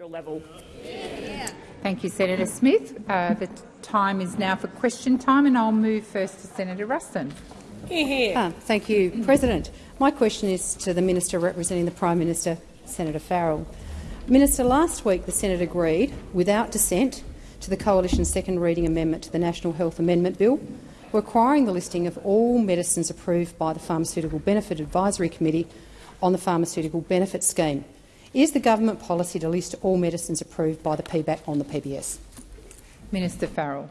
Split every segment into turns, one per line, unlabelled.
federal level.
Thank you, Senator Smith. Uh, the time is now for question time, and I'll move first to Senator Ruston.
Hear, hear.
Ah, thank you, President. My question is to the Minister representing the Prime Minister, Senator Farrell. Minister, last week the Senate agreed, without dissent, to the Coalition's second reading amendment to the National Health Amendment Bill, requiring the listing of all medicines approved by the Pharmaceutical Benefit Advisory Committee on the Pharmaceutical Benefit Scheme. Is the government policy to list all medicines approved by the PBAC on the PBS?
Minister Farrell.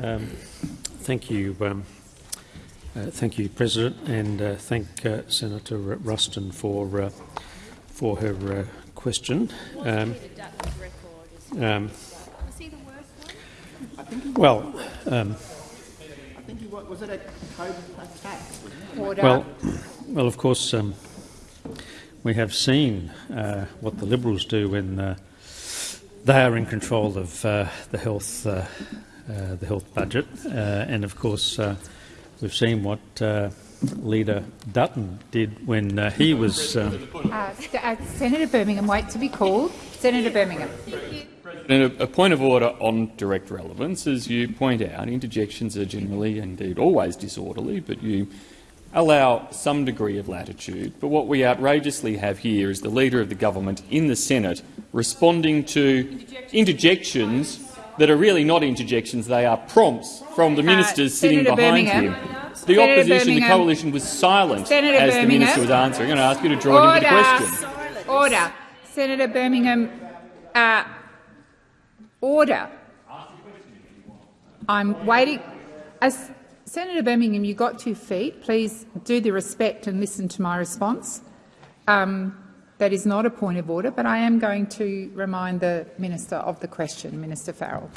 Um, thank you, um, uh, thank you, President, and uh, thank uh, Senator Ruston for uh, for her uh, question. Um, um, well, um,
was it a COVID attack?
Well, well, of course, um, we have seen uh, what the Liberals do when uh, they are in control of uh, the health uh, uh, the health budget, uh, and of course, we've seen what. Leader Dutton did when he was.
Senator Birmingham, wait to be called. Senator Birmingham.
And a, a, point of order on direct relevance, as you point out, interjections are generally, indeed always disorderly, but you allow some degree of latitude. But what we outrageously have here is the Leader of the Government in the Senate responding to interjections that are really not interjections, they are prompts from the uh, ministers uh, sitting
Senator
behind
Birmingham.
him. The
Senator
opposition,
Birmingham.
the coalition, was silent
Senator
as
Birmingham.
the minister was answering. I'm going to ask you to draw
Order.
it into the question.
Order. Senator Birmingham, uh, order. I'm waiting. As Senator Birmingham, you got two feet. Please do the respect and listen to my response. Um, that is not a point of order, but I am going to remind the minister of the question, Minister Farrell.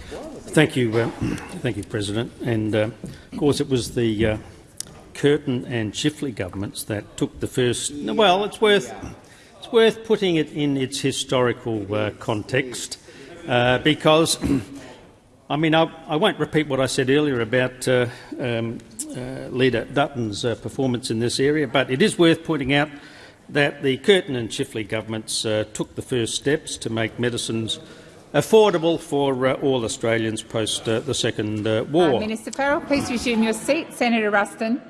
Thank you, uh, thank you, President. And uh, of course, it was the uh, Curtin and Chifley governments that took the first. Well, it's worth it's worth putting it in its historical uh, context uh, because I mean, I, I, won't repeat what I said earlier about uh, um, uh, Leader Dutton's uh, performance in this area, but it is worth pointing out that the Curtin and Chifley governments uh, took the first steps to make medicines affordable for uh, all Australians post uh, the Second War.
Minister Farrell, please resume your seat. Senator Ruston.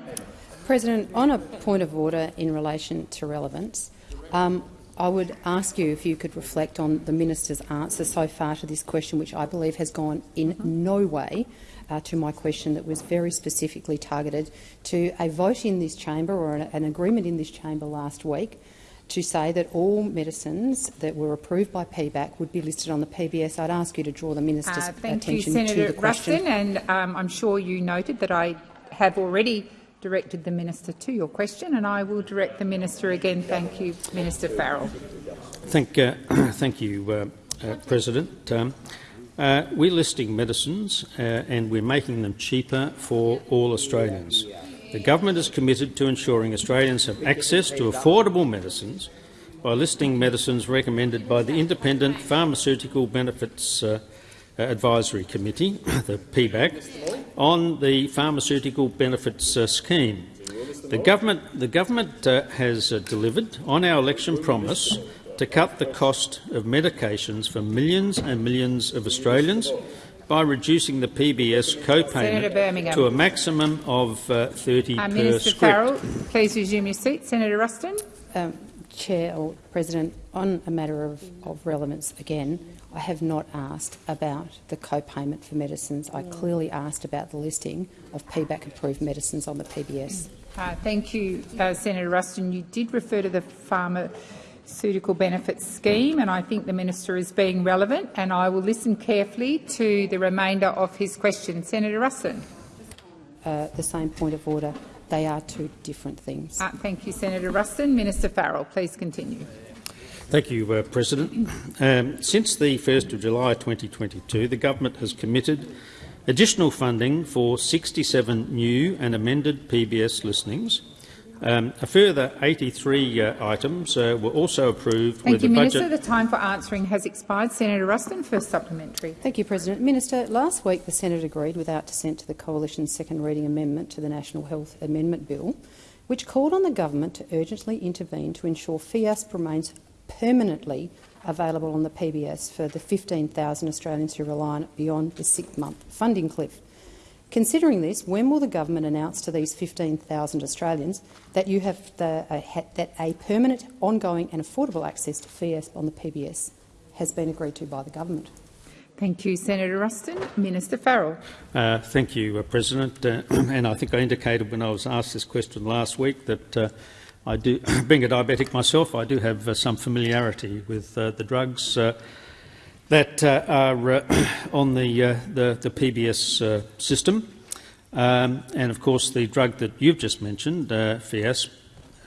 President, on a point of order in relation to relevance, um, I would ask you if you could reflect on the minister's answer so far to this question, which I believe has gone in no way uh, to my question that was very specifically targeted to a vote in this chamber or an, agreement in this chamber last week to say that all medicines that were approved by PBAC would be listed on the PBS. I'd ask you to draw the minister's
uh,
attention
you,
to the question.
Ruston, and um, I'm sure you noted that I have already directed the minister to your question, and I will direct the minister again. Thank you, Minister Farrell.
Thank, uh, thank you, uh, uh, President. Um, uh, we're listing medicines uh, and we're making them cheaper for all Australians. The government is committed to ensuring Australians have access to affordable medicines by listing medicines recommended by the Independent Pharmaceutical Benefits uh, Advisory Committee, the PBAC, on the Pharmaceutical Benefits uh, Scheme. The government, the government uh, has uh, delivered on our election promise to cut the cost of medications for millions and millions of Australians by reducing the PBS co-payment to a maximum of uh, 30
uh,
per
Minister
script.
Farrell, please resume your seat. Senator Ruston.
Um, Chair or President, on a matter of, of relevance again, I have not asked about the co-payment for medicines. I clearly asked about the listing of PBAC-approved medicines on the PBS.
Uh, thank you, uh, Senator Ruston. You did refer to the pharmaceutical benefits scheme, and I think the minister is being relevant, and I will listen carefully to the remainder of his question. Senator Ruston.
Uh, the same point of order. They are two different things.
Uh, thank you, Senator Ruston. Minister Farrell, please continue.
Thank you, uh, President. Um, since the 1st of July 2022, the government has committed additional funding for 67 new and amended PBS listings. Um, a further 83 uh, items uh, were also approved
Thank
with
you,
the
Minister.
budget.
The time for answering has expired. Senator Ruston, first supplementary.
Thank you, President. Minister, last week the Senate agreed without dissent to the Coalition's second reading amendment to the National Health Amendment Bill, which called on the government to urgently intervene to ensure FIASP remains permanently available on the PBS for the 15,000 Australians who rely on it beyond the six-month funding cliff. Considering this, when will the government announce to these 15,000 Australians that you have the, uh, ha, that a permanent, ongoing and affordable access to FIASP on the PBS has been agreed to by the government?
Thank you, Senator Ruston. Minister Farrell.
Uh, thank you, uh, President. Uh, and I think I indicated when I was asked this question last week that uh, I do, being a diabetic myself, I do have uh, some familiarity with uh, the drugs uh, that uh, are uh, on the, the, the, PBS system. Um, and of course, the drug that you've just mentioned, FIASP,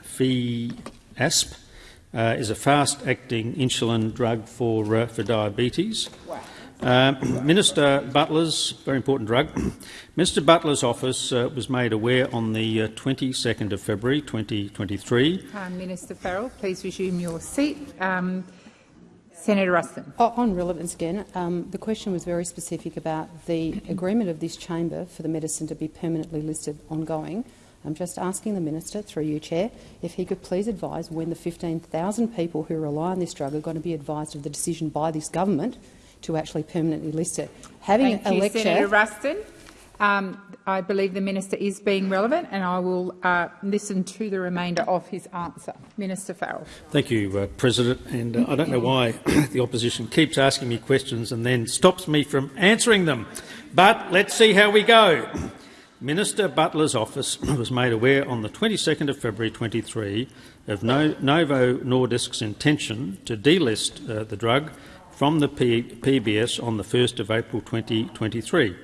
FIASP is a fast-acting insulin drug for, for diabetes. Wow. Uh, Minister Butler's, very important drug, Mr Butler's office uh, was made aware on the uh, 22nd of February 2023.
Minister Farrell, please resume your seat. Um, Senator Ruston.
On relevance again, um, the question was very specific about the agreement of this chamber for the medicine to be permanently listed ongoing. I'm just asking the minister, through you, Chair, if he could please advise when the 15,000 people who rely on this drug are going to be advised of the decision by this government to actually permanently list it.
Having Thank a you, lecture, Senator Ruston. Um, I believe the minister is being relevant, and I will uh, listen to the remainder of his answer. Minister Farrell.
Thank you, uh, President. And uh, I don't know why the opposition keeps asking me questions and then stops me from answering them. But let's see how we go. Minister Butler's office was made aware on the 22nd of February 23 of Novo Nordisk's intention to delist uh, the drug from the P PBS on the 1st of April 2023.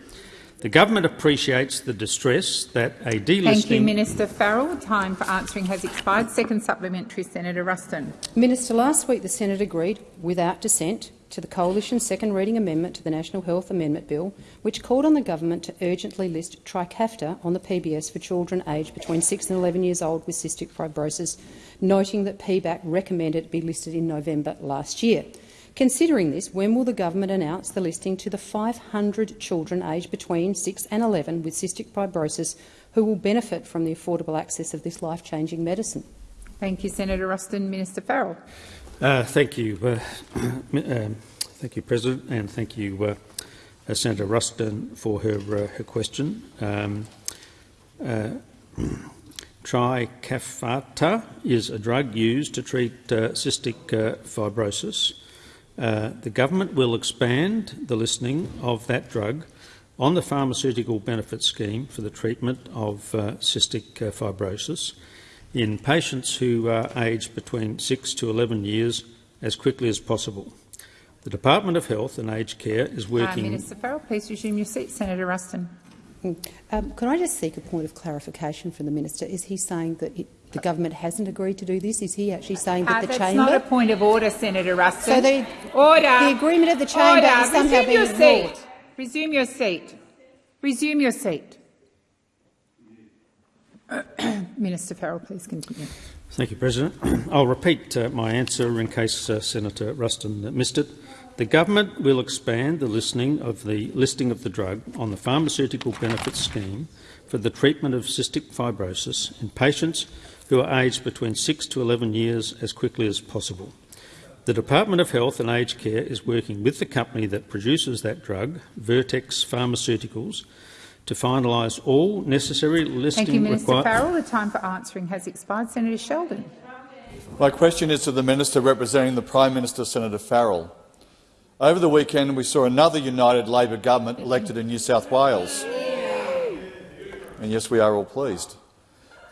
The government appreciates the distress that a delisting—
Thank you, Minister Farrell. Time for answering has expired. Second supplementary, Senator Ruston.
Minister, last week the Senate agreed, without dissent, to the Coalition's second reading amendment to the National Health Amendment Bill, which called on the government to urgently list Trikafta on the PBS for children aged between 6 and 11 years old with cystic fibrosis, noting that PBAC recommended it be listed in November last year. Considering this, when will the government announce the listing to the 500 children aged between 6 and 11 with cystic fibrosis who will benefit from the affordable access of this life-changing medicine?
Thank you, Senator Ruston. Minister Farrell.
Uh, thank you, uh, um, thank you, President, and thank you, uh, uh Senator Ruston, for her uh, her question. Um, uh, Trikafta is a drug used to treat cystic fibrosis. Uh, the government will expand the listing of that drug on the pharmaceutical benefit scheme for the treatment of uh, cystic uh, fibrosis in patients who are aged between 6 to 11 years as quickly as possible. The Department of Health and Aged Care is uh, working—
Minister Farrell, please resume your seat. Senator Ruston.
Um, can I just seek a point of clarification from the minister? Is he saying that it the government hasn't agreed to do this? Is he actually saying that uh, the chamber?
That's not a point of order, Senator Ruston.
So the,
order.
the agreement of the chamber order. is somehow
Resume
being
your
ignored.
Seat. Resume your seat. Resume your seat. Minister Farrell, please continue.
Thank you, President. I'll repeat uh, my answer in case uh, Senator Ruston missed it. The government will expand the listing of the listing of the drug on the pharmaceutical benefits scheme for the treatment of cystic fibrosis in patients who are aged between 6 to 11 years as quickly as possible. The Department of Health and Aged Care is working with the company that produces that drug, Vertex Pharmaceuticals, to finalise all necessary listing
Thank you, Minister Farrell. The time for answering has expired. Senator Sheldon.
My question is to the Minister representing the Prime Minister, Senator Farrell. Over the weekend, we saw another United Labor government elected in New South Wales. And yes, we are all pleased.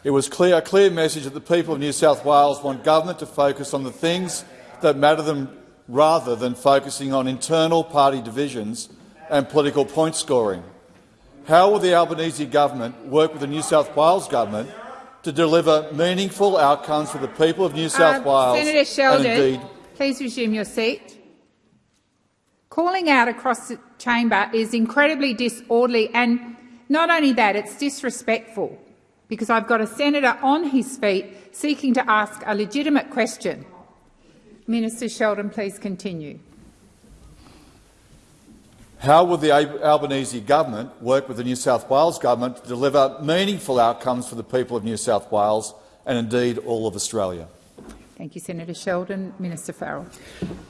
It was clear, a clear message that the people of New South Wales want government to focus on the things that matter to them rather than focusing on internal party divisions and political point scoring. How will the Albanese government work with the New South Wales government to deliver meaningful outcomes for the people of New South uh, Wales?
Senator Sheldon, indeed, please resume your seat. Calling out across the chamber is incredibly disorderly, and not only that, it's disrespectful because I've got a senator on his feet seeking to ask a legitimate question. Minister Sheldon, please continue.
How will the Albanese government work with the New South Wales government to deliver meaningful outcomes for the people of New South Wales and indeed all of Australia?
Thank you, Senator Sheldon. Minister Farrell.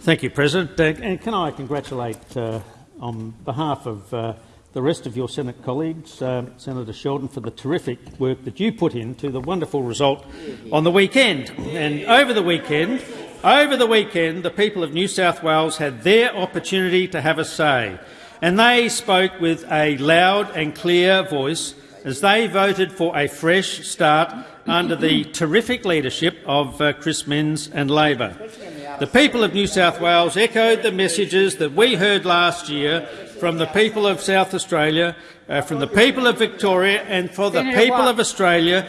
Thank you, President. Uh, and can I congratulate, uh, on behalf of uh, the rest of your Senate colleagues, uh, Senator Sheldon, for the terrific work that you put into the wonderful result on the weekend. And over the weekend, over the weekend, the people of New South Wales had their opportunity to have a say, and they spoke with a loud and clear voice as they voted for a fresh start under the terrific leadership of uh, Chris Minns and Labor. The people of New South Wales echoed the messages that we heard last year from the people of South Australia, uh, from the people of Victoria and for the people of Australia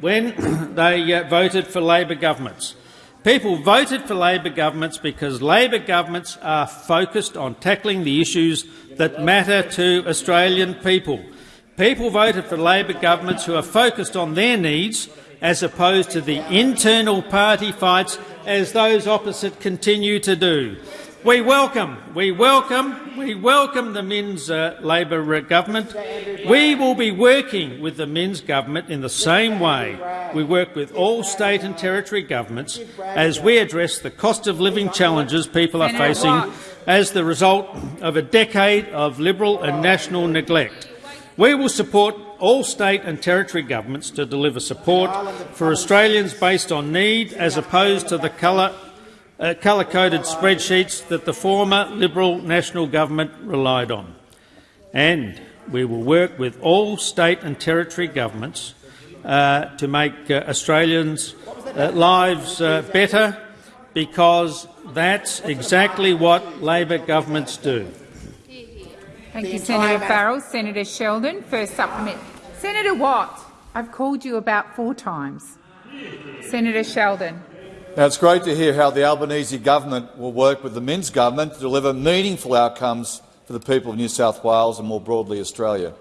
when they uh, voted for Labor governments. People voted for Labor governments because Labor governments are focused on tackling the issues that matter to Australian people. People voted for Labor governments who are focused on their needs as opposed to the internal party fights as those opposite continue to do. We welcome, we welcome, we welcome the Minns uh, Labor government. We will be working with the Minns government in the same way we work with all state and territory governments as we address the cost of living challenges people are facing as the result of a decade of Liberal and national neglect. We will support all state and territory governments to deliver support for Australians based on need as opposed to the colour uh, colour-coded spreadsheets that the former Liberal national government relied on. And we will work with all state and territory governments uh, to make uh, Australians' uh, lives uh, better because that's exactly what Labor governments do.
Thank you, Senator Farrell. Senator Sheldon, first supplement. Senator Watt, I've called you about four times. Senator Sheldon.
Now, it's great to hear how the Albanese government will work with the Minns government to deliver meaningful outcomes for the people of New South Wales and more broadly Australia.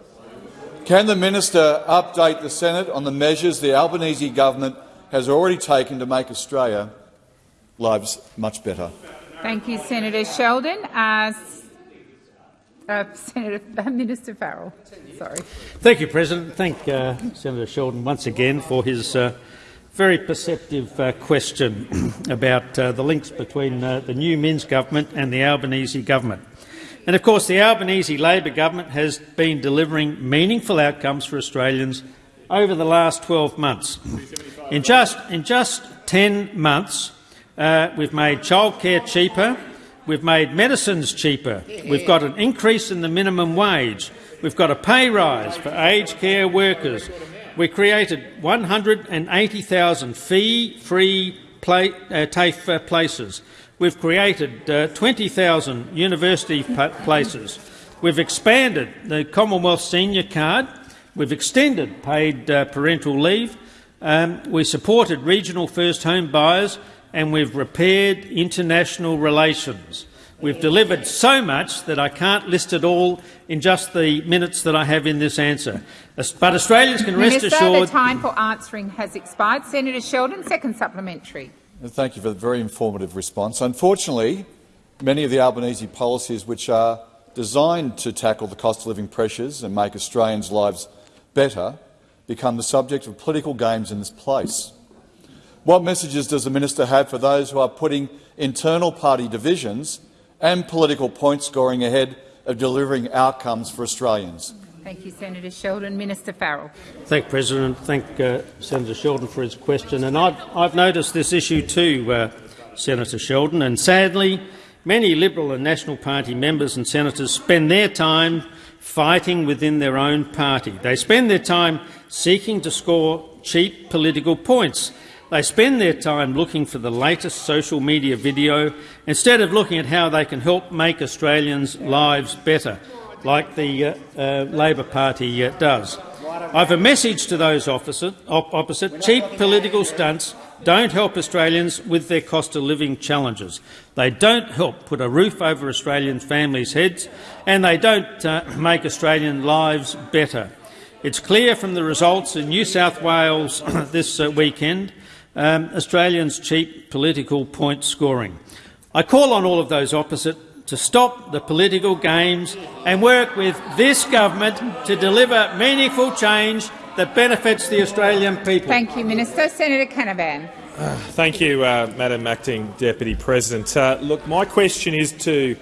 Can the minister update the Senate on the measures the Albanese government has already taken to make Australia lives much better?
Thank you, Senator Sheldon. Uh, uh, Senator uh, Minister Farrell. Sorry.
Thank you, President. Thank uh, Senator Sheldon once again for his uh, very perceptive uh, question about uh, the links between uh, the new Minns government and the Albanese government. And of course, the Albanese Labor government has been delivering meaningful outcomes for Australians over the last 12 months. In just, in just 10 months, uh, we've made childcare cheaper, we've made medicines cheaper, we've got an increase in the minimum wage, we've got a pay rise for aged care workers, we created 180,000 fee-free pla uh, TAFE uh, places. We've created uh, 20,000 university places. We've expanded the Commonwealth Senior Card. We've extended paid uh, parental leave. Um, we supported regional first home buyers and we've repaired international relations. We've delivered so much that I can't list it all in just the minutes that I have in this answer. But Australians can rest
Minister,
assured
the time for answering has expired. Senator Sheldon, second supplementary.
Thank you for the very informative response. Unfortunately, many of the Albanese policies which are designed to tackle the cost of living pressures and make Australians' lives better become the subject of political games in this place. What messages does the minister have for those who are putting internal party divisions and political point scoring ahead of delivering outcomes for Australians?
Thank you, Senator Sheldon. Minister Farrell.
Thank you, President. Thank uh, Senator Sheldon for his question. And I've, I've noticed this issue too, uh, Senator Sheldon. And sadly, many Liberal and National Party members and senators spend their time fighting within their own party. They spend their time seeking to score cheap political points. They spend their time looking for the latest social media video instead of looking at how they can help make Australians' lives better, like the uh, uh, Labor Party uh, does. I have a message to those opposite, op opposite. Cheap political stunts don't help Australians with their cost of living challenges. They don't help put a roof over Australian families' heads, and they don't uh, make Australian lives better. It's clear from the results in New South Wales this uh, weekend um, Australians' cheap political point scoring. I call on all of those opposite to stop the political games and work with this government to deliver meaningful change that benefits the Australian people.
Thank you, Minister. Senator Canavan.
Thank you, uh, Madam Acting Deputy President. Uh, look, my question is to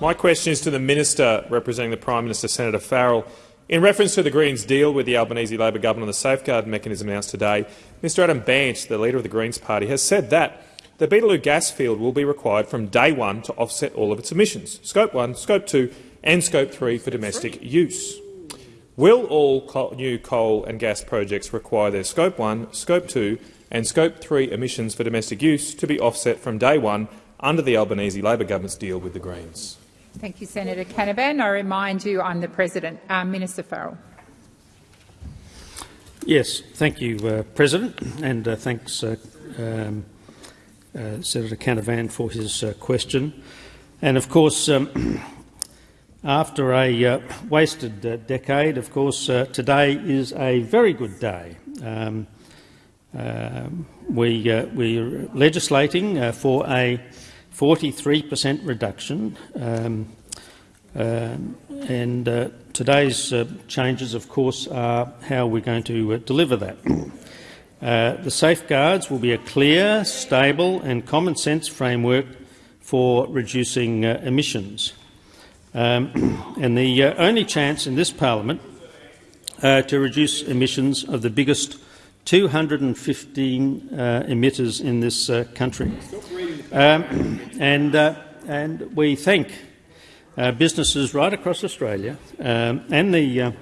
my question is to the minister representing the Prime Minister, Senator Farrell. In reference to the Greens' deal with the Albanese Labor government on the safeguard mechanism announced today, Mr Adam Bandt, the leader of the Greens party, has said that the Beetaloo gas field will be required from day one to offset all of its emissions, Scope 1, Scope 2 and Scope 3 for domestic use. Will all coal, new coal and gas projects require their Scope 1, Scope 2 and Scope 3 emissions for domestic use to be offset from day one under the Albanese Labor government's deal with the Greens?
Thank you, Senator Canavan. I remind you I'm the President. Uh, Minister Farrell.
Yes, thank you, uh, President, and uh, thanks, uh, um, uh, Senator Canavan, for his uh, question. And of course, um, after a wasted decade, of course, today is a very good day. Um, we, we're legislating for a 43 per cent reduction. Um, uh, and uh, today's uh, changes, of course, are how we're going to uh, deliver that. Uh, the safeguards will be a clear, stable and common sense framework for reducing uh, emissions. Um, and the only chance in this parliament to reduce emissions of the biggest 215 emitters in this country. Um, and, uh, and we thank uh, businesses right across Australia um, and the, uh,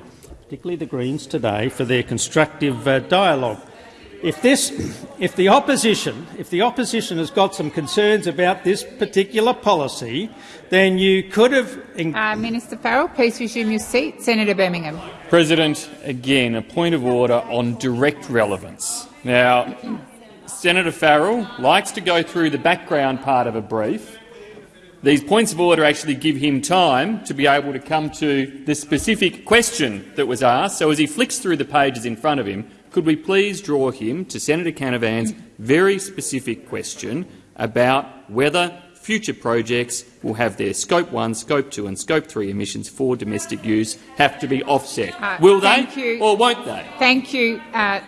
particularly the Greens today for their constructive uh, dialogue. If, this, if, the opposition, if the opposition has got some concerns about this particular policy, then you could have.
Uh, Minister Farrell, please resume your seat. Senator Birmingham.
President, again, a point of order on direct relevance. Now, Senator Farrell likes to go through the background part of a brief. These points of order actually give him time to be able to come to the specific question that was asked. So as he flicks through the pages in front of him, could we please draw him to Senator Canavan's very specific question about whether future projects will have their Scope 1, Scope 2 and Scope 3 emissions for domestic use have to be offset. Uh, will they
you.
or won't they?
Thank you, uh,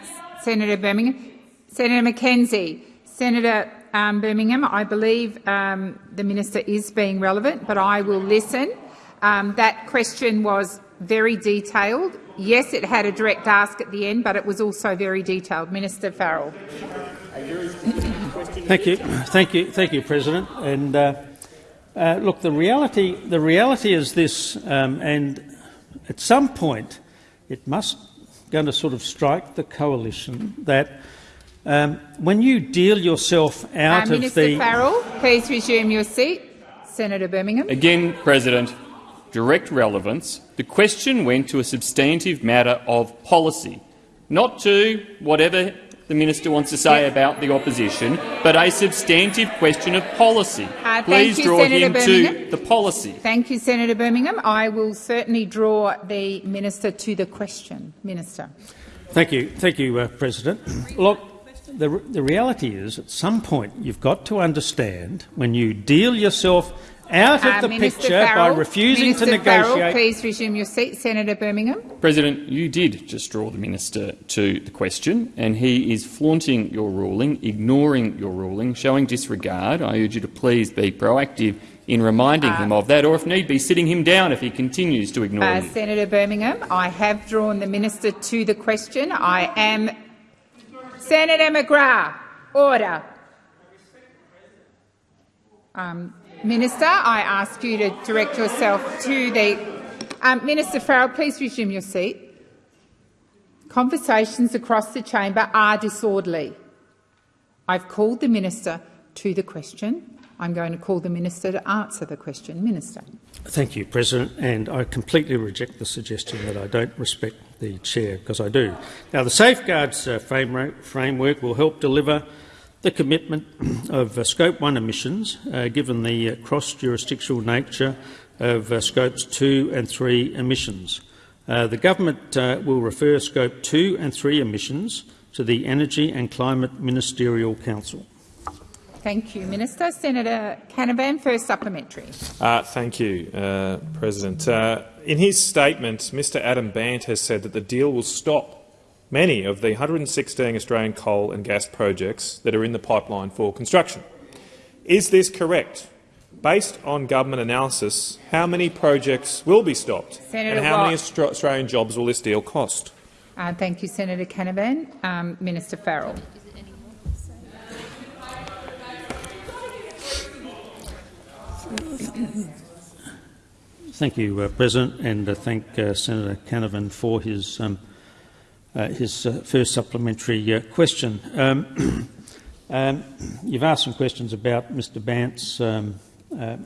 Senator Birmingham. Senator McKenzie. Senator um, Birmingham, I believe um, the minister is being relevant, but I will listen. Um, that question was very detailed. Yes, it had a direct ask at the end, but it was also very detailed. Minister Farrell.
Thank you, thank you, thank you, President. And uh, uh, look, the reality, the reality is this, um, and at some point, it must going to sort of strike the coalition that um, when you deal yourself out
uh,
of
Minister
the—
Minister Farrell, please resume your seat. Senator Birmingham.
Again, President, direct relevance. The question went to a substantive matter of policy, not to whatever the minister wants to say about the opposition, but a substantive question of policy.
Uh,
Please
you,
draw
Senator
him
Birmingham.
to the policy.
Thank you, Senator Birmingham. I will certainly draw the minister to the question. Minister.
Thank you, thank you, uh, President. Look, the, the reality is, at some point, you've got to understand when you deal yourself out of
uh,
the
Minister
picture
Farrell,
by refusing
Minister
to negotiate.
Farrell, please resume your seat. Senator Birmingham.
President, you did just draw the minister to the question, and he is flaunting your ruling, ignoring your ruling, showing disregard. I urge you to please be proactive in reminding uh, him of that, or if need be, sitting him down if he continues to ignore uh, you.
Senator Birmingham, I have drawn the minister to the question. I am Senator McGrath, order. Um, Minister, I ask you to direct yourself to the um, Minister Farrell. Please resume your seat. Conversations across the chamber are disorderly. I've called the minister to the question. I'm going to call the minister to answer the question. Minister.
Thank you, President. And I completely reject the suggestion that I don't respect the chair, because I do. Now, the safeguards uh, framework, will help deliver the commitment of uh, Scope 1 emissions, uh, given the uh, cross-jurisdictional nature of uh, Scopes 2 and 3 emissions. Uh, the government will refer Scope 2 and 3 emissions to the Energy and Climate Ministerial Council.
Thank you, Minister. Senator Canavan, first supplementary.
Uh, thank you, uh, President. Uh, in his statement, Mr Adam Bandt has said that the deal will stop many of the 116 Australian coal and gas projects that are in the pipeline for construction. Is this correct? Based on government analysis, how many projects will be stopped
Senator
and how
Watt.
many Australian jobs will this deal cost?
Uh, thank you, Senator Canavan. Um, Minister Farrell.
Thank you, uh, President, and uh, thank uh, Senator Canavan for his um, uh, his uh, first supplementary uh, question. Um, um, you've asked some questions about Mr Bandt's um,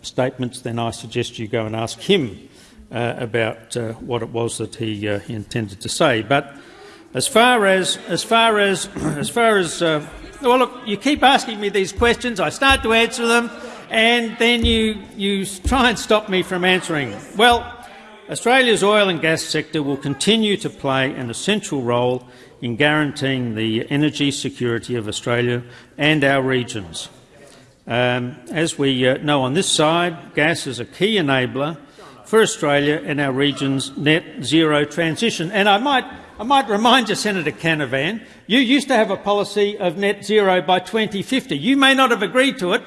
statements. Then I suggest you go and ask him about what it was that he, he intended to say. But as far as as far as as far as well, look, you keep asking me these questions. I start to answer them, and then you you try and stop me from answering. Well, Australia's oil and gas sector will continue to play an essential role in guaranteeing the energy security of Australia and our regions. Um, as we uh, know on this side, gas is a key enabler for Australia and our region's net zero transition. And I might, I might remind you, Senator Canavan, you used to have a policy of net zero by 2050. You may not have agreed to it,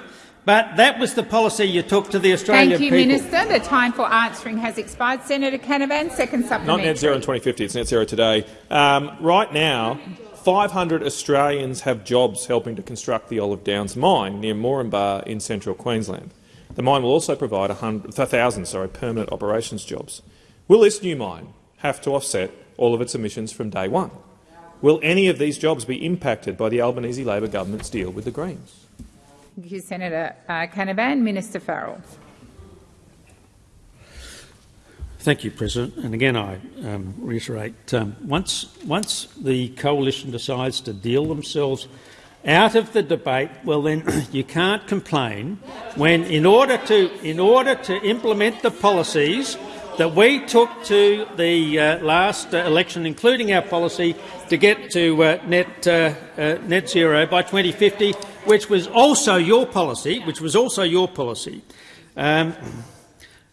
but that was the policy you took to the Australian
Thank you,
people.
Minister. The time for answering has expired. Senator Canavan, second supplementary.
Not net zero in 2050, it's net zero today. Um, right now, 500 Australians have jobs helping to construct the Olive Downs mine near Moranbah in central Queensland. The mine will also provide 100 1,000 sorry, permanent operations jobs. Will this new mine have to offset all of its emissions from day one? Will any of these jobs be impacted by the Albanese Labor government's deal with the Greens?
Thank you, Senator uh, Canavan. Minister Farrell.
Thank you, President. And again, I um, reiterate, um, once, once the coalition decides to deal themselves out of the debate, well then you can't complain when in order to, in order to implement the policies that we took to the uh, last uh, election, including our policy to get to uh, net, uh, uh, net zero by 2050, which was also your policy, which was also your policy. Um,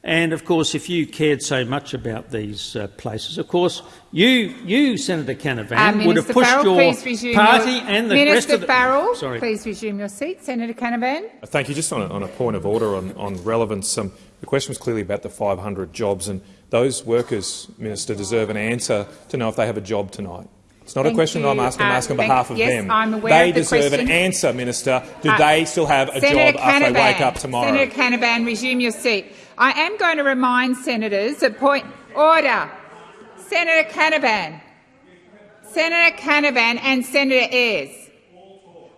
and of course, if you cared so much about these uh, places, of course, you, you Senator Canavan,
Uh,
would have pushed
Farrell,
your party
your,
and the
Minister
rest of the.
Farrell,
Sorry.
please resume your seat. Senator Canavan.
Thank you. Just on a, on a point of order on, on relevance, um, the question was clearly about the 500 jobs, and those workers, Minister, deserve an answer to know if they have a job tonight. It's not
Thank
a question that I'm asking, I'm
Uh,
asking on behalf of
yes,
them.
I'm aware
they
of the
deserve
question.
an answer, Minister. Do
Uh,
they still have a
Senator
job after they wake up tomorrow?
Senator Canavan, resume your seat. I am going to remind senators that point order. Senator Canavan, Senator Canavan, and Senator Ayres.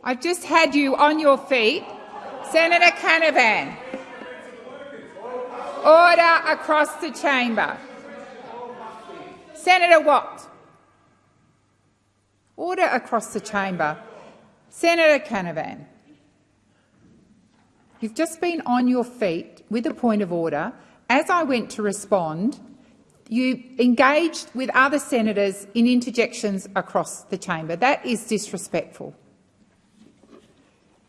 I've just had you on your feet, Senator Canavan. Order across the chamber. Senator Watt. Order across the chamber. Senator Canavan. You've just been on your feet with a point of order. As I went to respond, you engaged with other senators in interjections across the chamber. That is disrespectful.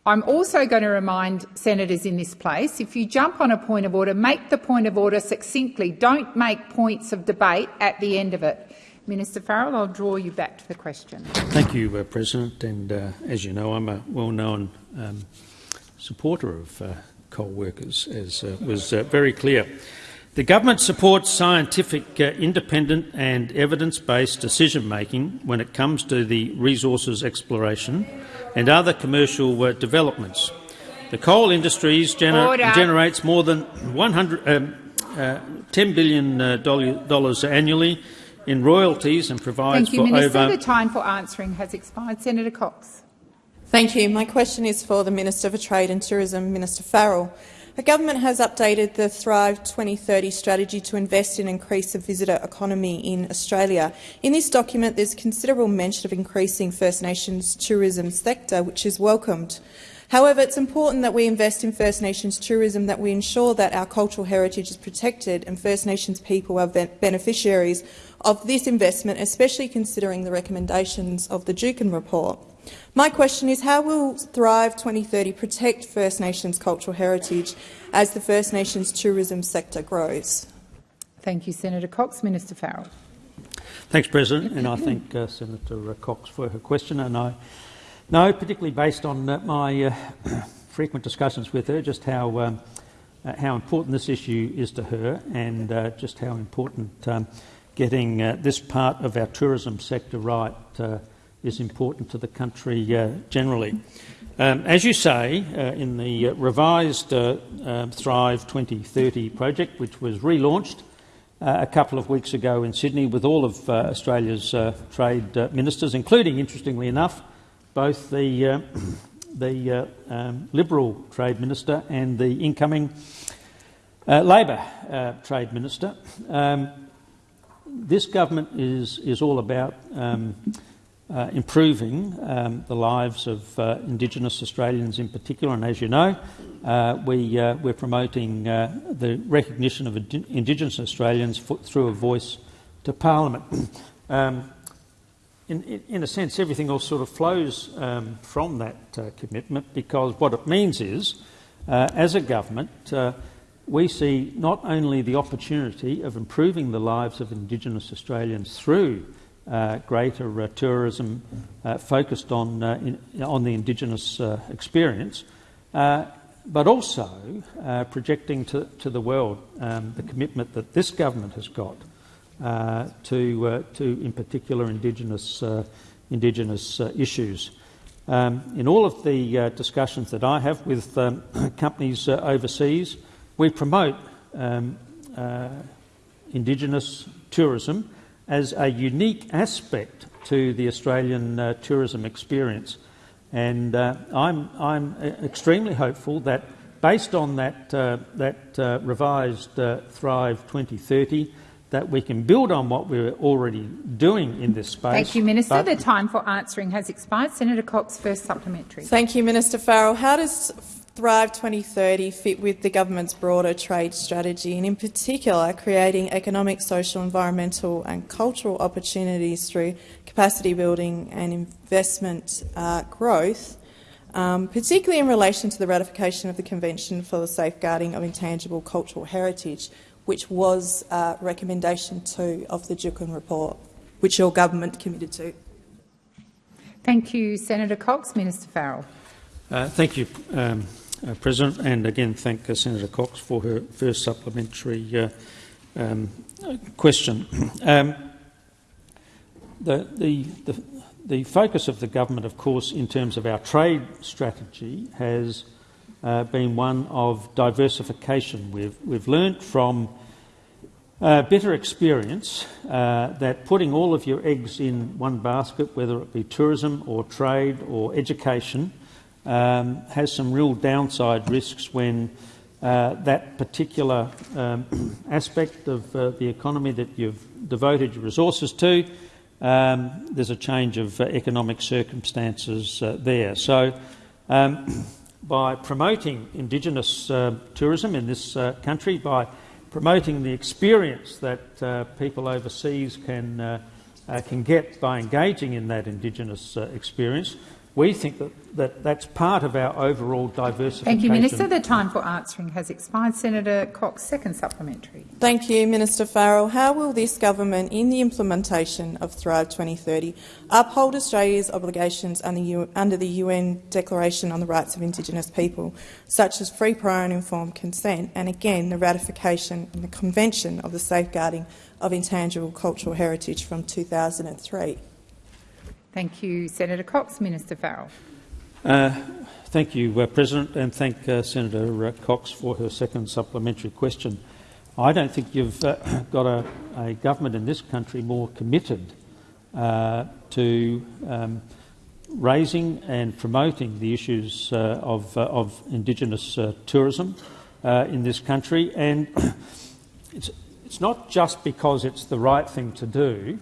I'm also going to remind senators in this place, if you jump on a point of order, make the point of order succinctly. Don't make points of debate at the end of it. Minister Farrell, I'll draw you back to the question.
Thank you, uh, President. And uh, as you know, I'm a well-known um, supporter of uh, coal workers, as uh, was uh, very clear. The government supports scientific, uh, independent and evidence-based decision-making when it comes to the resources exploration and other commercial uh, developments. The coal industry
Order.
generates more than 100, um, uh, $10 billion uh, dollar- dollars annually in royalties and provides
Thank you,
for
Minister.
over
The time for answering has expired. Senator Cox.
Thank you. My question is for the Minister for Trade and Tourism, Minister Farrell. The government has updated the Thrive 2030 strategy to invest and increase the visitor economy in Australia. In this document, there's considerable mention of increasing First Nations tourism sector, which is welcomed. However, it's important that we invest in First Nations tourism, that we ensure that our cultural heritage is protected and First Nations people are beneficiaries of this investment, especially considering the recommendations of the Juukan report. My question is, how will Thrive 2030 protect First Nations cultural heritage as the First Nations tourism sector grows?
Thank you, Senator Cox. Minister Farrell.
Thanks, President, and I thank uh, Senator Cox for her question. And I know, particularly based on uh, my uh, frequent discussions with her, just how um, uh, how important this issue is to her, and uh, just how important um, getting uh, this part of our tourism sector right is important to the country generally. Um, as you say, in the revised Thrive 2030 project, which was relaunched uh, a couple of weeks ago in Sydney with all of uh, Australia's uh, trade uh, ministers, including, interestingly enough, both the, uh, the uh, um, Liberal Trade Minister and the incoming Labor Trade Minister. Um, this government is, is all about um, uh, improving um, the lives of uh, Indigenous Australians in particular. And as you know, uh, we, uh, we're promoting uh, the recognition of Indigenous Australians through a voice to Parliament. um, in, in, a sense, everything else sort of flows um, from that uh, commitment because what it means is, as a government, we see not only the opportunity of improving the lives of Indigenous Australians through uh, greater uh, tourism uh, focused on, in, on the Indigenous experience, but also projecting to, to the world um, the commitment that this government has got to, to, in particular, Indigenous, indigenous issues. Um, in all of the uh, discussions that I have with um, companies uh, overseas, we promote um, uh, Indigenous tourism as a unique aspect to the Australian uh, tourism experience. And uh, I'm, I'm, extremely hopeful that, based on that, uh, that uh, revised uh, Thrive 2030, that we can build on what we're already doing in this space.
Thank you, Minister. The time for answering has expired. Senator Cox, first supplementary.
Thank you, Minister Farrell. How does Thrive 2030 fit with the government's broader trade strategy and in particular creating economic, social, environmental and cultural opportunities through capacity building and investment uh, growth, um, particularly in relation to the ratification of the Convention for the Safeguarding of Intangible Cultural Heritage, which was uh, recommendation two of the Juukan report, which your government committed to.
Thank you, Senator Cox. Minister Farrell.
Uh, thank you, um, uh, President, and again thank uh, Senator Cox for her first supplementary uh, um, question. Um, the, the, the, the, focus of the government, of course, in terms of our trade strategy has uh, been one of diversification. We've, we've learnt from uh, bitter experience uh, that putting all of your eggs in one basket, whether it be tourism or trade or education, um, has some real downside risks when uh, that particular um, aspect of uh, the economy that you've devoted your resources to, um, there's a change of uh, economic circumstances uh, there. So, um, by promoting Indigenous uh, tourism in this uh, country, by promoting the experience that people overseas can, can get by engaging in that Indigenous experience, we think that, that that's part of our overall diversification.
Thank you, Minister. The time for answering has expired. Senator Cox, second supplementary.
Thank you, Minister Farrell. How will this government, in the implementation of Thrive 2030, uphold Australia's obligations under the UN Declaration on the Rights of Indigenous People, such as free, prior and informed consent, and again the ratification of the Convention of the Safeguarding of Intangible Cultural Heritage from 2003?
Thank you, Senator Cox. Minister Farrell.
Uh, thank you, uh, President, and thank uh, Senator uh, Cox for her second supplementary question. I don't think you've uh, got a, a, government in this country more committed uh, to um, raising and promoting the issues of, of, Indigenous tourism in this country. And it's, it's not just because it's the right thing to do,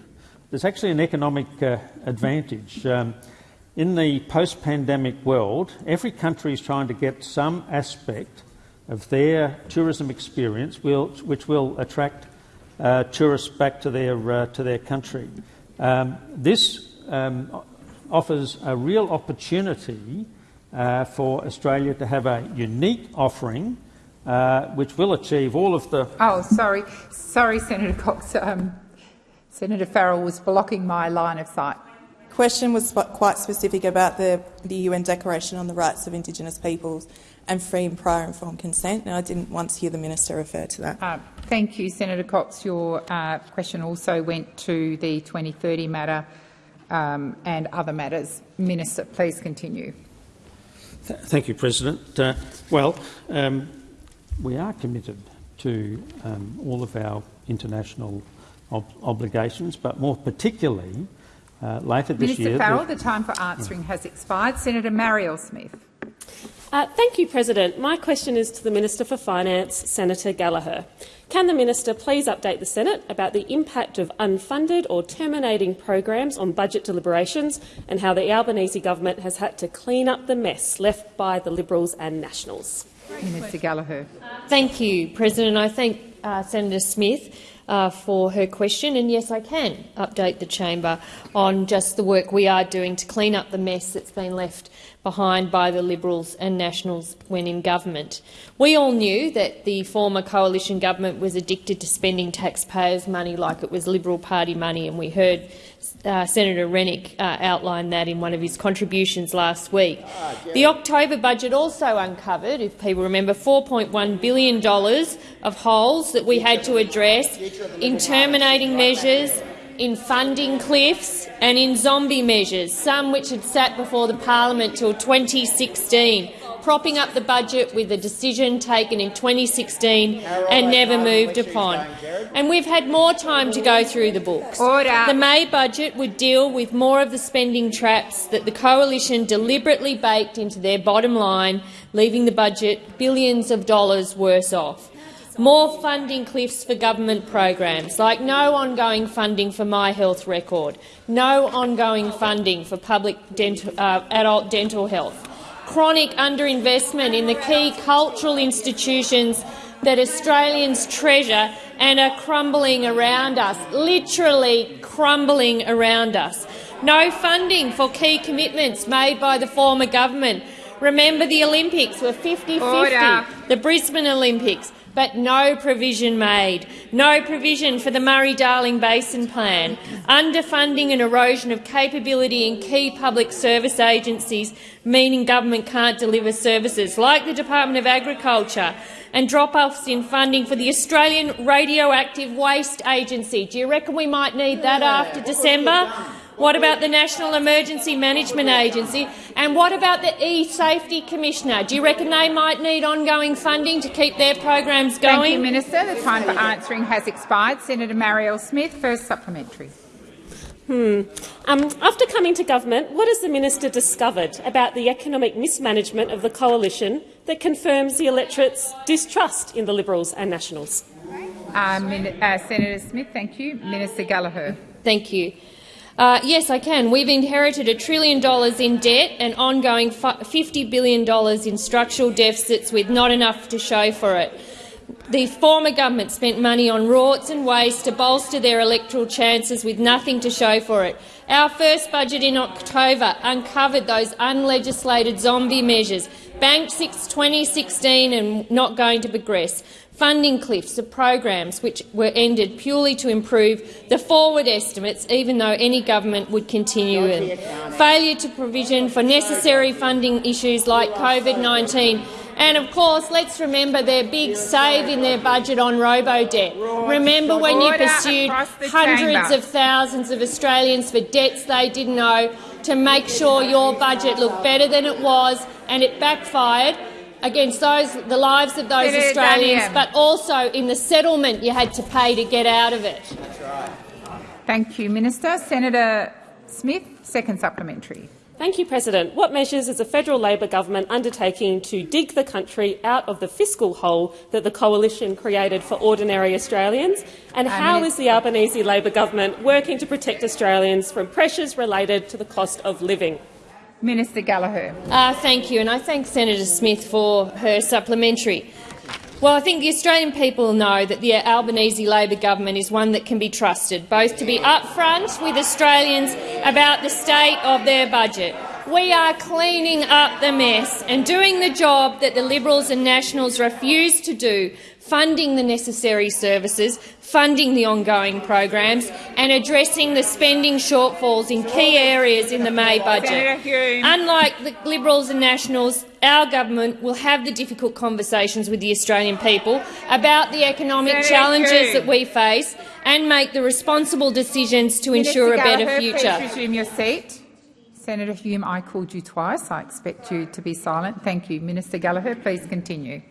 there's actually an economic uh, advantage. Um, in the post pandemic world, every country is trying to get some aspect of their tourism experience will, which will attract uh, tourists back to their, uh, to their country. Um, this um, offers a real opportunity uh, for Australia to have a unique offering uh, which will achieve all of the.
Oh, sorry. Sorry, Senator Cox. Um, Senator Farrell was blocking my line of sight.
The question was quite specific about the, the UN Declaration on the Rights of Indigenous Peoples and free and prior informed consent, and I didn't once hear the minister refer to that.
Uh, thank you, Senator Cox. Your uh, question also went to the 2030 matter um, and other matters. Minister, please continue.
Th thank you, President. Uh, well, um, we are committed to um, all of our international ob obligations, but more particularly uh, later this
Minister
year.
Farrell, the time for answering has expired. Senator Marielle Smith.
Uh, thank you, President. My question is to the Minister for Finance, Senator Gallagher. Can the minister please update the Senate about the impact of unfunded or terminating programs on budget deliberations and how the Albanese government has had to clean up the mess left by the Liberals and Nationals?
Minister Gallagher.
Thank you, President. I thank uh, Senator Smith uh, for her question. And yes, I can update the chamber on just the work we are doing to clean up the mess that's been left behind by the Liberals and Nationals when in government. We all knew that the former coalition government was addicted to spending taxpayers' money like it was Liberal Party money, and we heard uh, Senator Rennick uh, outline that in one of his contributions last week. The October budget also uncovered, if people remember, $4.1 billion of holes that we had to address in terminating measures in funding cliffs and in zombie measures, some which had sat before the parliament till 2016, propping up the budget with a decision taken in 2016 and never moved upon. And we've had more time to go through the books.
Order.
The May budget would deal with more of the spending traps that the coalition deliberately baked into their bottom line, leaving the budget billions of dollars worse off more funding cliffs for government programs, like no ongoing funding for My Health Record, no ongoing funding for public dental, uh, adult dental health, chronic underinvestment in the key cultural institutions that Australians treasure and are crumbling around us, literally crumbling around us. No funding for key commitments made by the former government. Remember the Olympics were 50-50, the Brisbane Olympics but no provision made. No provision for the Murray-Darling Basin Plan. Underfunding and erosion of capability in key public service agencies, meaning government can't deliver services, like the Department of Agriculture, and drop-offs in funding for the Australian Radioactive Waste Agency. Do you reckon we might need that after December? What about the National Emergency Management Agency? And what about the E-Safety Commissioner? Do you reckon they might need ongoing funding to keep their programs going?
Thank you, Minister. The time for answering has expired. Senator Marielle Smith, first supplementary.
Hmm. Um, after coming to government, what has the minister discovered about the economic mismanagement of the coalition that confirms the electorate's distrust in the Liberals and Nationals?
Uh, uh, Senator Smith, thank you. Minister Gallagher.
Thank you. Uh, yes, I can. We've inherited a trillion dollars in debt and ongoing $50 billion in structural deficits with not enough to show for it. The former government spent money on rorts and waste to bolster their electoral chances with nothing to show for it. Our first budget in October uncovered those unlegislated zombie measures, banked since 2016 and not going to progress funding cliffs of programs which were ended purely to improve the forward estimates, even though any government would continue them. Failure to provision for necessary funding issues like COVID-19 and of course, let's remember their big save in their budget on robo-debt. Remember when you pursued hundreds of thousands of Australians for debts they didn't owe to make sure your budget looked better than it was, and it backfired against those, the lives of those Senator Australians, Daniel. but also in the settlement you had to pay to get out of it.
That's right. Thank you, Minister. Senator Smith, second supplementary.
Thank you, President. What measures is the federal Labor government undertaking to dig the country out of the fiscal hole that the coalition created for ordinary Australians? And uh, how is the Albanese Labor government working to protect Australians from pressures related to the cost of living?
Minister Gallagher.
Uh, thank you, and I thank Senator Smith for her supplementary. Well, I think the Australian people know that the Albanese Labor government is one that can be trusted, both to be upfront with Australians about the state of their budget. We are cleaning up the mess and doing the job that the Liberals and Nationals refused to do funding the necessary services, funding the ongoing programs and addressing the spending shortfalls in key areas in the May budget. Unlike the Liberals and Nationals, our government will have the difficult conversations with the Australian people about the economic challenges that we face and make the responsible decisions to ensure a better future.
Please resume your seat. Senator Hume, I called you twice. I expect you to be silent. Thank you. Minister Gallagher, please continue.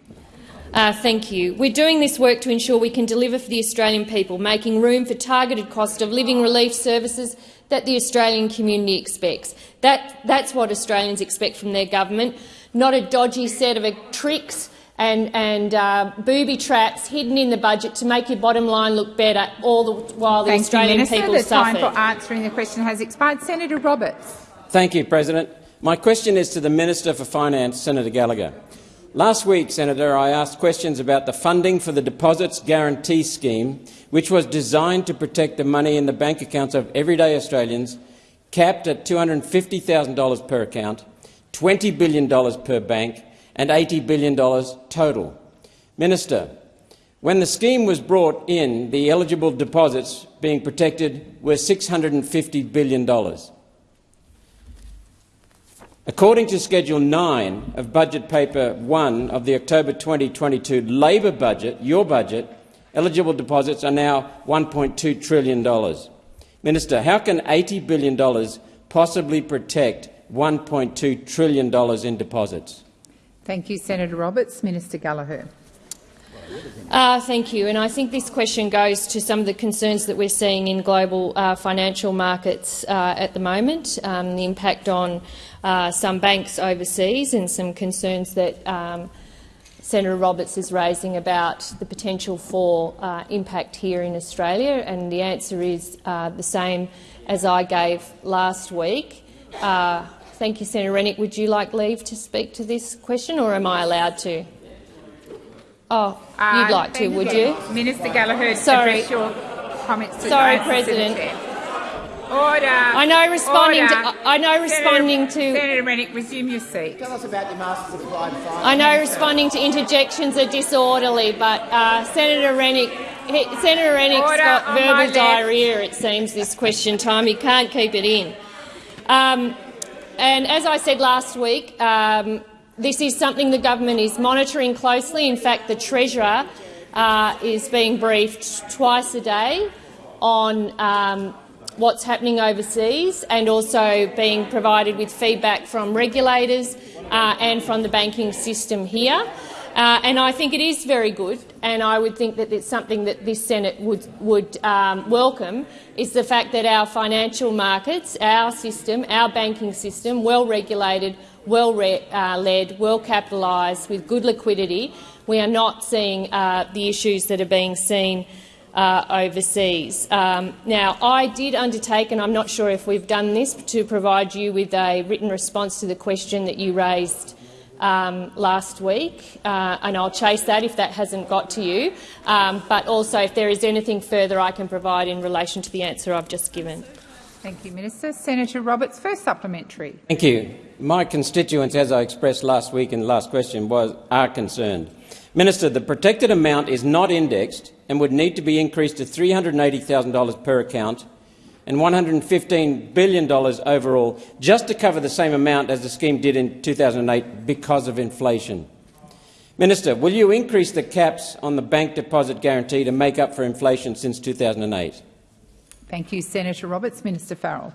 Uh, thank you. We're doing this work to ensure we can deliver for the Australian people, making room for targeted cost of living relief services that the Australian community expects. That, that's what Australians expect from their government, not a dodgy set of tricks and, and uh, booby traps hidden in the budget to make your bottom line look better, all the while the
Thank
Australian
you, Minister.
people
the time for answering the question has expired. Senator Roberts.
Thank you, President. My question is to the Minister for Finance, Senator Gallagher. Last week, Senator, I asked questions about the funding for the Deposits Guarantee Scheme, which was designed to protect the money in the bank accounts of everyday Australians, capped at $250,000 per account, $20 billion per bank and $80 billion total. Minister, when the scheme was brought in, the eligible deposits being protected were $650 billion. According to Schedule 9 of Budget Paper 1 of the October 2022 Labor budget, your budget, eligible deposits are now $1.2 trillion. Minister, how can $80 billion possibly protect $1.2 trillion in deposits?
Thank you, Senator Roberts. Minister Gallagher.
Uh, thank you. And I think this question goes to some of the concerns that we're seeing in global uh, financial markets uh, at the moment, um, the impact on some banks overseas and some concerns that um, Senator Roberts is raising about the potential for impact here in Australia. And the answer is the same as I gave last week. Thank you, Senator Rennick. Would you like leave to speak to this question, or am I allowed to? Oh,
Uh,
you'd like to, would you?
Minister Gallagher,
Sorry.
address your comments to
Sorry,
the
President.
Order.
I know responding
Order.
to I know responding
Senator,
to
Senator Rennick, resume your seat.
Tell us about your Masters of Applied Finance.
I know responding to interjections are disorderly, but uh, Senator Rennick he, Senator Rennick's
Order
got
on my
verbal
left.
diarrhea. It seems this question time he can't keep it in. Um, and as I said last week, um, this is something the government is monitoring closely. In fact, the Treasurer uh, is being briefed twice a day on um, what's happening overseas and also being provided with feedback from regulators uh, and from the banking system here. Uh, and I think it is very good, and I would think that it's something that this Senate would, would um, welcome, is the fact that our financial markets, our system, our banking system, well regulated, well re uh, led, well capitalised, with good liquidity, we are not seeing uh, the issues that are being seen uh, overseas. Um, now, I did undertake, and I'm not sure if we've done this, to provide you with a written response to the question that you raised um, last week, uh, and I'll chase that if that hasn't got to you. Um, but also, if there is anything further I can provide in relation to the answer I've just given.
Thank you, Minister. Senator Roberts, first supplementary.
Thank you. My constituents, as I expressed last week in the last question, was, are concerned. Minister, the protected amount is not indexed and would need to be increased to $380,000 per account and $115 billion overall just to cover the same amount as the scheme did in 2008 because of inflation. Minister, will you increase the caps on the bank deposit guarantee to make up for inflation since 2008?
Thank you, Senator Roberts. Minister Farrell.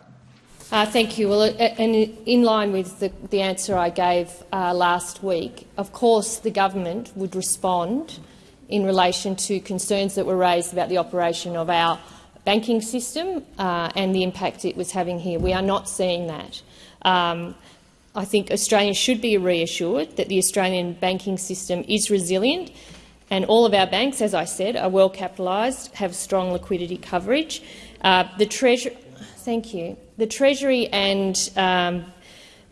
Uh, thank you. Well, uh, and in line with the, the answer I gave uh, last week, of course the government would respond in relation to concerns that were raised about the operation of our banking system uh, and the impact it was having here. We are not seeing that. Um, I think Australians should be reassured that the Australian banking system is resilient and all of our banks, as I said, are well capitalised, have strong liquidity coverage. Uh, the Treasury, thank you. The Treasury and um,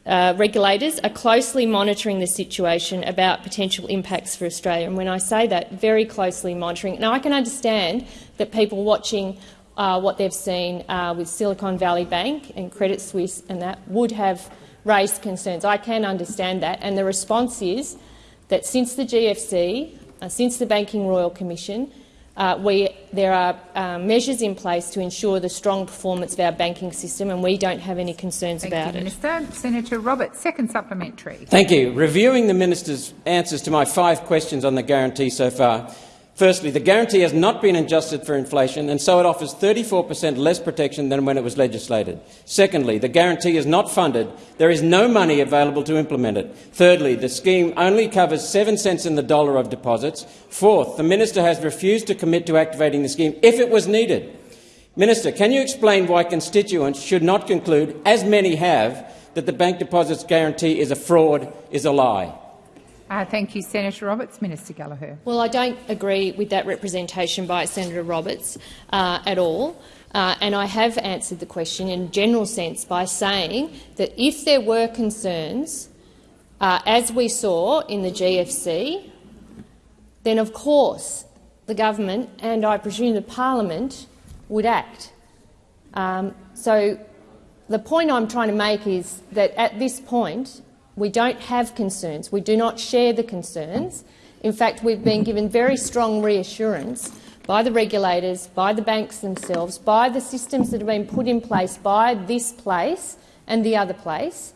uh, regulators are closely monitoring the situation about potential impacts for Australia. And when I say that, very closely monitoring. Now, I can understand that people watching uh, what they've seen uh, with Silicon Valley Bank and Credit Suisse and that would have raised concerns. I can understand that. And the response is that since the GFC, uh, since the Banking Royal Commission, uh, we, there are uh, measures in place to ensure the strong performance of our banking system, and we don't have any concerns
Thank
about
you,
it.
Minister. Senator Roberts, second supplementary.
Thank you. Reviewing the minister's answers to my five questions on the guarantee so far, Firstly, the guarantee has not been adjusted for inflation, and so it offers 34 per cent less protection than when it was legislated. Secondly, the guarantee is not funded. There is no money available to implement it. Thirdly, the scheme only covers 7 cents in the dollar of deposits. Fourth, the minister has refused to commit to activating the scheme if it was needed. Minister, can you explain why constituents should not conclude, as many have, that the bank deposits guarantee is a fraud, is a lie?
Uh, thank you, Senator Roberts. Minister Gallagher.
Well, I don't agree with that representation by Senator Roberts uh, at all. Uh, and I have answered the question in a general sense by saying that if there were concerns, uh, as we saw in the GFC, then of course the government and I presume the parliament would act. Um, so the point I'm trying to make is that at this point we don't have concerns. We do not share the concerns. In fact, we've been given very strong reassurance by the regulators, by the banks themselves, by the systems that have been put in place by this place and the other place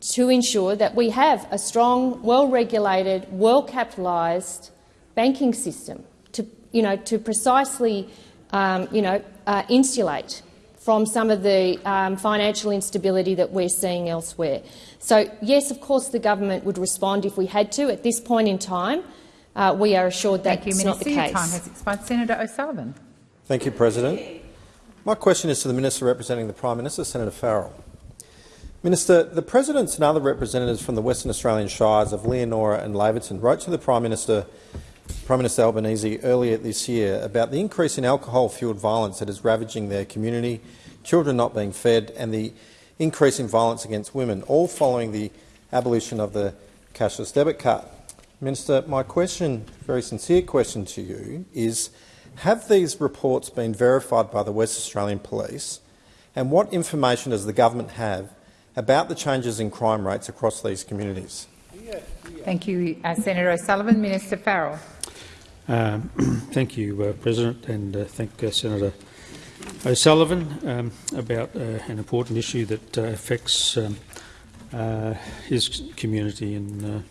to ensure that we have a strong, well-regulated, well-capitalised banking system to, you know, to precisely um, you know, uh, insulate from some of the um, financial instability that we're seeing elsewhere. So, yes, of course the government would respond if we had to. At this point in time, uh, we are assured that
Thank you,
it's
Minister.
not the
Your
case.
time has expired. Senator O'Sullivan.
Thank you, President. My question is to the Minister representing the Prime Minister, Senator Farrell. Minister, the Presidents and other representatives from the Western Australian Shires of Leonora and Laverton wrote to the Prime Minister, Prime Minister Albanese earlier this year about the increase in alcohol-fuelled violence that is ravaging their community, children not being fed and the increase in violence against women, all following the abolition of the cashless debit card. Minister, my question, very sincere question to you is, have these reports been verified by the West Australian Police and what information does the government have about the changes in crime rates across these communities?
Thank you, uh, Senator O'Sullivan. Minister Farrell.
Um, thank you, uh, President, and uh, thank uh, Senator O'Sullivan um, about uh, an important issue that uh, affects um, uh, his community in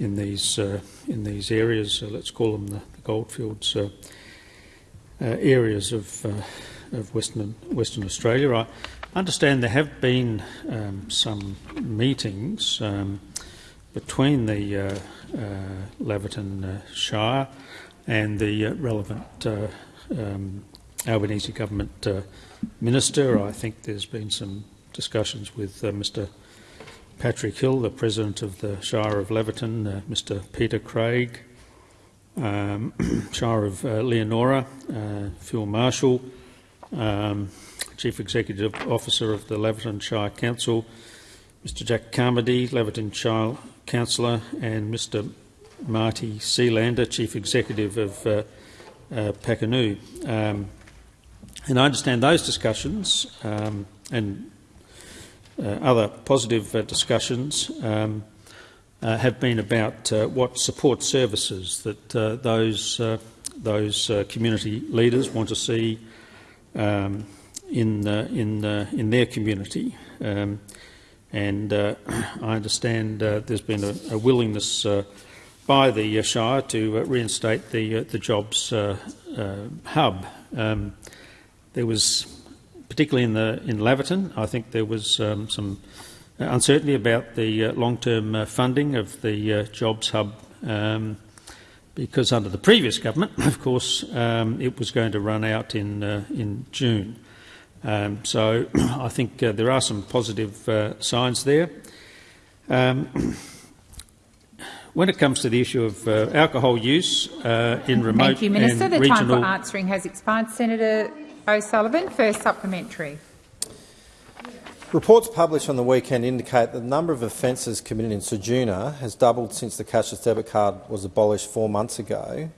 in these in these areas. Let's call them the, the goldfields areas of of Western Western Australia. I understand there have been um, some meetings um, between the Laverton uh, Shire and the uh, relevant uh, um, Albanese government uh, minister. I think there's been some discussions with uh, Mr Patrick Hill, the President of the Shire of Laverton, uh, Mr Peter Craig, um, Shire of uh, Leonora, uh, Phil Marshall, um, Chief Executive Officer of the Laverton Shire Council, Mr Jack Carmody, Laverton Shire Councillor, and Mr Marty Sealander, Chief Executive of uh, uh. Um, and I understand those discussions um, and uh, other positive uh, discussions um, uh, have been about uh, what support services that uh, those those community leaders want to see um, in in in their community. And uh, I understand uh, there's been a, a willingness uh, by the Shire to reinstate the the jobs hub. Um, there was, particularly in the in Laverton, I think there was um, some uncertainty about the long-term funding of the jobs hub. Um, because under the previous government, of course, um, it was going to run out in uh, in June. Um, so I think uh, there are some positive uh, signs there. Um, when it comes to the issue of uh, alcohol use uh, in remote
Thank you, Minister.
and
The
regional
time for answering has expired. Senator O'Sullivan, first supplementary.
Reports published on the weekend indicate that the number of offences committed in Ceduna has doubled since the cashless debit card was abolished four months ago.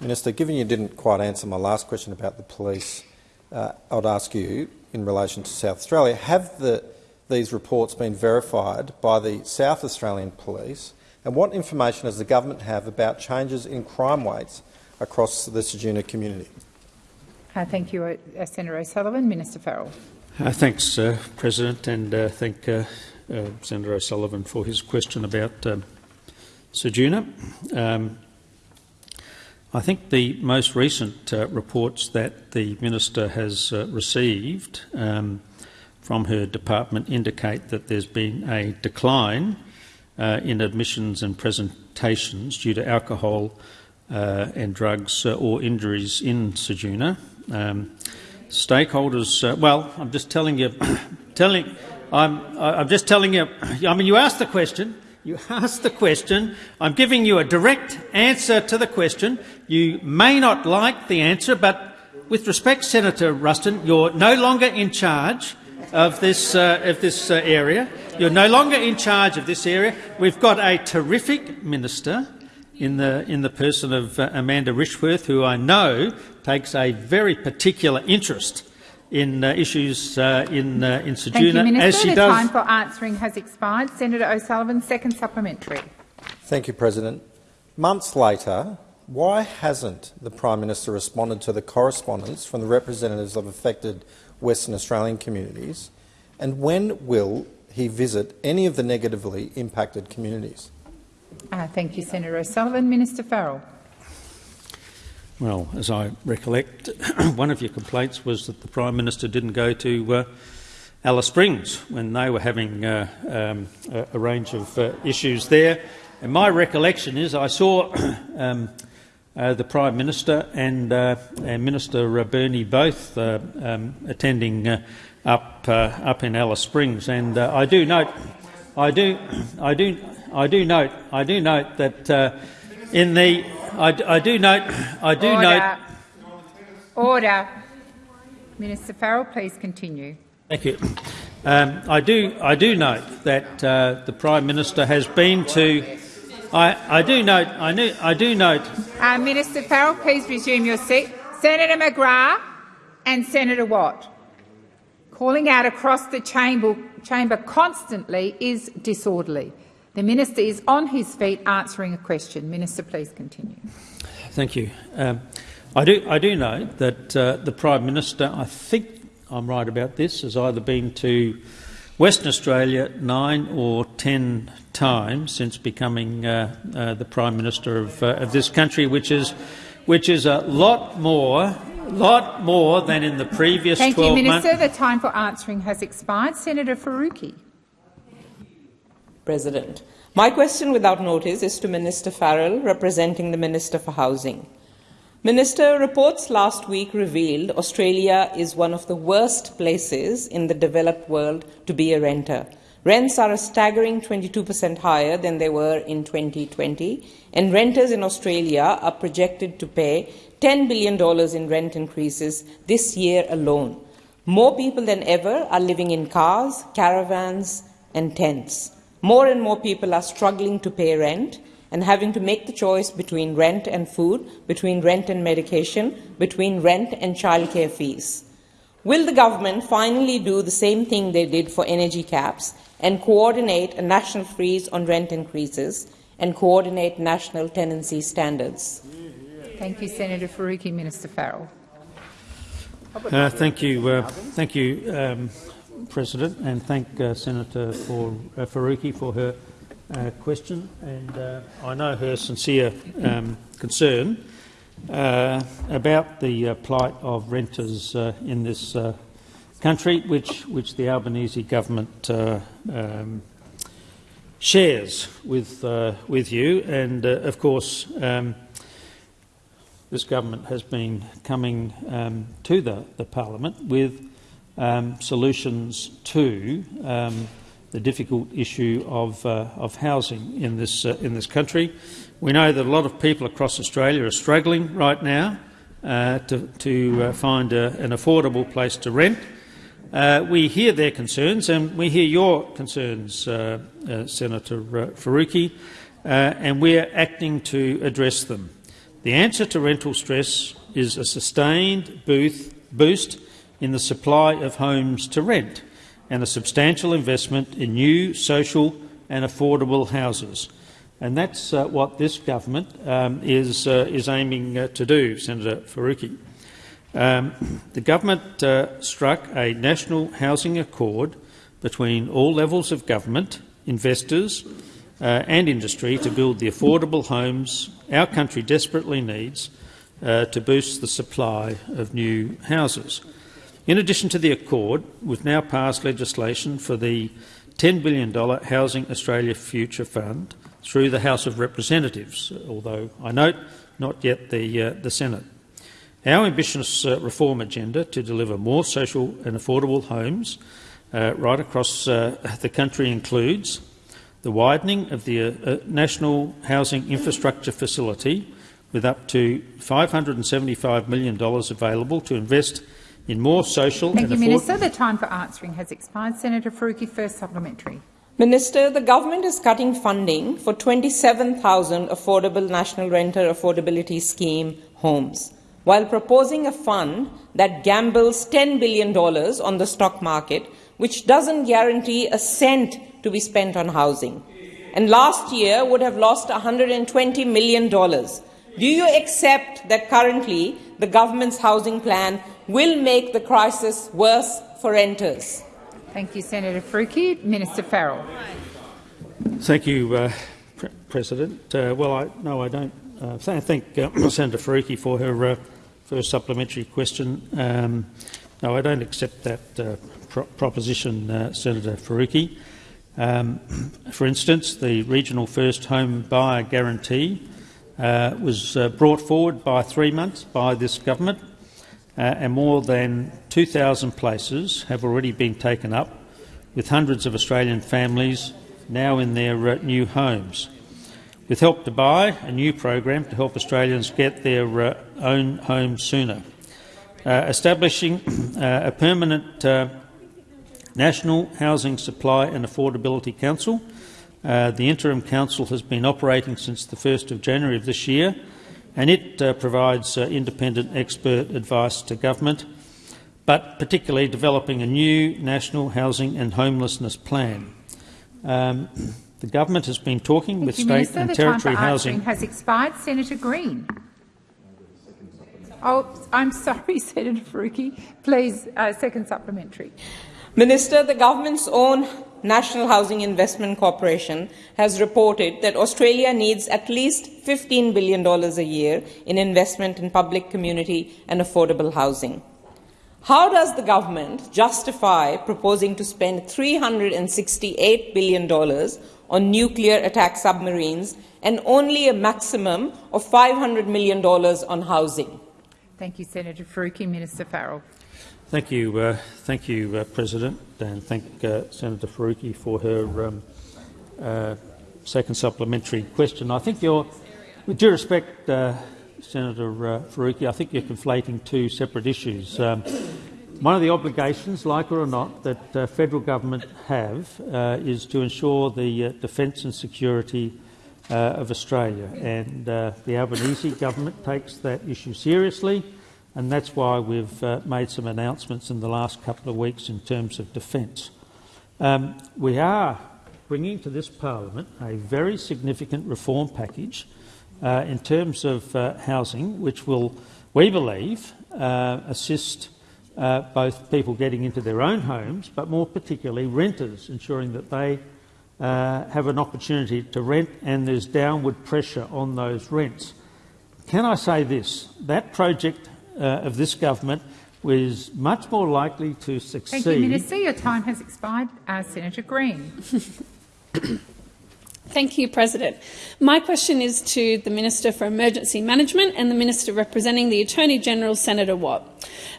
Minister, given you didn't quite answer my last question about the police, uh, I'd ask you, in relation to South Australia, have the, these reports been verified by the South Australian Police And what information does the government have about changes in crime rates across the Ceduna community?
Uh, thank you, uh, Senator O'Sullivan. Minister Farrell.
Uh, thanks, uh, President, and uh, thank uh, uh, Senator O'Sullivan for his question about um, Ceduna. Um, I think the most recent uh, reports that the minister has uh, received um, from her department indicate that there's been a decline uh, in admissions and presentations due to alcohol uh, and drugs uh, or injuries in Ceduna. Um, stakeholders, uh, well, I'm just telling you, telling, I'm, I'm just telling you. I mean, you asked the question. You asked the question. I'm giving you a direct answer to the question. You may not like the answer, but with respect, Senator Ruston, you're no longer in charge of this, uh, of this uh, area. You're no longer in charge of this area. We've got a terrific minister in the, in the person of uh, Amanda Rishworth, who I know takes a very particular interest in uh, issues uh, in, uh, in Ceduna,
Thank you, Minister.
as she
the
does.
time for answering has expired. Senator O'Sullivan, second supplementary.
Thank you, President. Months later, why hasn't the Prime Minister responded to the correspondence from the representatives of affected Western Australian communities, and when will he visit any of the negatively impacted communities?
Uh, thank you, Senator O'Sullivan. Minister Farrell.
Well, as I recollect, one of your complaints was that the Prime Minister didn't go to uh, Alice Springs when they were having uh, um, a, a, range of uh, issues there. And my recollection is I saw um, uh, the Prime Minister and, uh, and Minister Burney both uh, um, attending up up in Alice Springs, and I do note, I do, I do, I do note, I do note that in the I, I do note. I do
Order.
note.
Order. Minister Farrell, please continue.
Thank you. Um, I do. I do note that uh, the Prime Minister has been to. I, I do note. I, knew, I do note.
Uh, Minister Farrell, please resume your seat. Senator McGrath and Senator Watt. Calling out across the chamber, chamber constantly is disorderly. The minister is on his feet answering a question. Minister, please continue.
Thank you. Um, I do. I do know that uh, the Prime Minister, I think I'm right about this, has either been to Western Australia nine or ten times since becoming uh, uh, the Prime Minister of, uh, of this country, which is which is a lot more lot more than in the previous
Thank
12
you, Minister.
months.
The time for answering has expired. Senator Faruqi.
President. My question without notice is to Minister Farrell, representing the Minister for Housing. Minister, reports last week revealed Australia is one of the worst places in the developed world to be a renter. Rents are a staggering 22% higher than they were in 2020, and renters in Australia are projected to pay $10 billion in rent increases this year alone. More people than ever are living in cars, caravans, and tents. More and more people are struggling to pay rent and having to make the choice between rent and food, between rent and medication, between rent and childcare fees. Will the government finally do the same thing they did for energy caps and coordinate a national freeze on rent increases and coordinate national tenancy standards?
Thank you, Senator Faruqi. Minister Farrell.
Uh, thank you, uh, thank you, um, President, and thank uh, Senator for, uh, Faruqi for her uh, question. And uh, I know her sincere um, concern uh, about the uh, plight of renters in this country, which, which the Albanese government um, shares with, with you. And, of course, um, this government has been coming um, to the, the parliament with um, solutions to um, the difficult issue of, uh, of housing in this, uh, in this country. We know that a lot of people across Australia are struggling right now uh, to, to uh, find a, an affordable place to rent. Uh, we hear their concerns and we hear your concerns, uh, Senator Faruqi, and we're acting to address them. The answer to rental stress is a sustained boost in the supply of homes to rent and a substantial investment in new social and affordable houses. And that's uh, what this government um, is, uh, is aiming uh, to do, Senator Faruqi. Um, the government uh, struck a national housing accord between all levels of government, investors uh, and industry to build the affordable homes our country desperately needs uh, to boost the supply of new houses. In addition to the accord, we've now passed legislation for the $10 billion Housing Australia Future Fund through the House of Representatives, although I note not yet the, uh, the Senate. Our ambitious uh, reform agenda to deliver more social and affordable homes uh, right across uh, the country includes the widening of the uh, uh, National Housing Infrastructure Facility with up to $575 million available to invest in more social
Thank
and
you, Minister. The time for answering has expired. Senator Faruqi, first supplementary.
Minister, the government is cutting funding for 27,000 affordable National Renter Affordability Scheme homes, while proposing a fund that gambles $10 billion on the stock market, which doesn't guarantee a cent to be spent on housing. And last year would have lost $120 million. Do you accept that currently the government's housing plan will make the crisis worse for renters?
Thank you, Senator Faruqi. Minister Farrell.
Thank you, uh, Pre President. Uh, well, I, no, I don't. Uh, thank uh, Senator Faruqi for her uh, first supplementary question. Um, no, I don't accept that uh, pro proposition, Senator Faruqi. Um, for instance, the regional first home buyer guarantee was brought forward by three months by this government uh, and more than 2,000 places have already been taken up, with hundreds of Australian families now in their uh, new homes. With Help to Buy, a new program to help Australians get their uh, own home sooner. Uh, establishing uh, a permanent uh, National Housing Supply and Affordability Council. the Interim Council has been operating since the 1st of January of this year and it uh, provides uh, independent expert advice to government, but particularly developing a new national housing and homelessness plan. Um, the government has been talking
Thank
with
you,
state
Minister.
and
the
territory
time for
housing.
has expired. Senator Green. Oh, I'm sorry, Senator Faruqi. Please, uh, second supplementary.
Minister, the government's own National Housing Investment Corporation has reported that Australia needs at least $15 billion a year in investment in public, community and affordable housing. How does the government justify proposing to spend $368 billion on nuclear attack submarines and only a maximum of $500 million on housing?
Thank you, Senator Faruqi. Minister Farrell.
Thank you, uh, thank you, uh, President, and thank uh, Senator Faruqi for her um, uh, second supplementary question. I think you're, with due respect, uh, Senator uh, Faruqi, I think you're conflating two separate issues. Um, one of the obligations, like it or not, that federal government have is to ensure the defence and security of Australia, and the Albanese government takes that issue seriously and that's why we've uh, made some announcements in the last couple of weeks in terms of defence. Um, we are bringing to this parliament a very significant reform package uh, in terms of uh, housing, which will, we believe, uh, assist uh, both people getting into their own homes, but more particularly renters, ensuring that they uh, have an opportunity to rent and there's downward pressure on those rents. Can I say this? That project uh, of this government was much more likely to succeed.
Thank you, Minister. Your time has expired. Uh, Senator Green.
Thank you, President. My question is to the Minister for Emergency Management and the Minister representing the Attorney General, Senator Watt.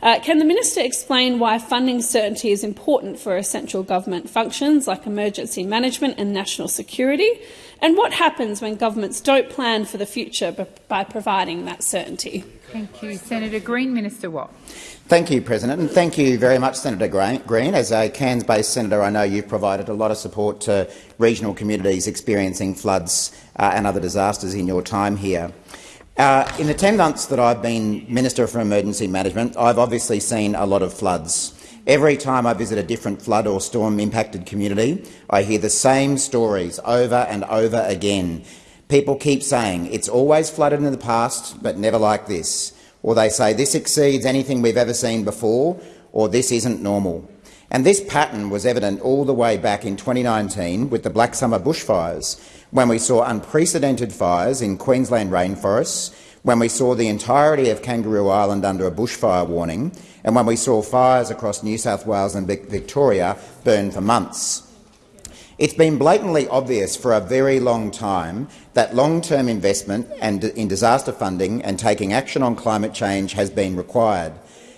Uh, can the Minister explain why funding certainty is important for essential government functions like emergency management and national security? And what happens when governments don't plan for the future by providing that certainty?
Thank you. Senator Green. Minister Watt.
Thank you, President, and thank you very much, Senator Green. As a Cairns-based senator, I know you've provided a lot of support to regional communities experiencing floods uh, and other disasters in your time here. Uh, in the 10 months that I've been Minister for Emergency Management, I've obviously seen a lot of floods. Every time I visit a different flood or storm-impacted community, I hear the same stories over and over again. People keep saying it's always flooded in the past, but never like this. Or they say this exceeds anything we've ever seen before, or this isn't normal. And this pattern was evident all the way back in 2019 with the Black Summer bushfires, when we saw unprecedented fires in Queensland rainforests, when we saw the entirety of Kangaroo Island under a bushfire warning, and when we saw fires across New South Wales and Victoria burn for months. It's been blatantly obvious for a very long time that long-term investment and in disaster funding and taking action on climate change has been required.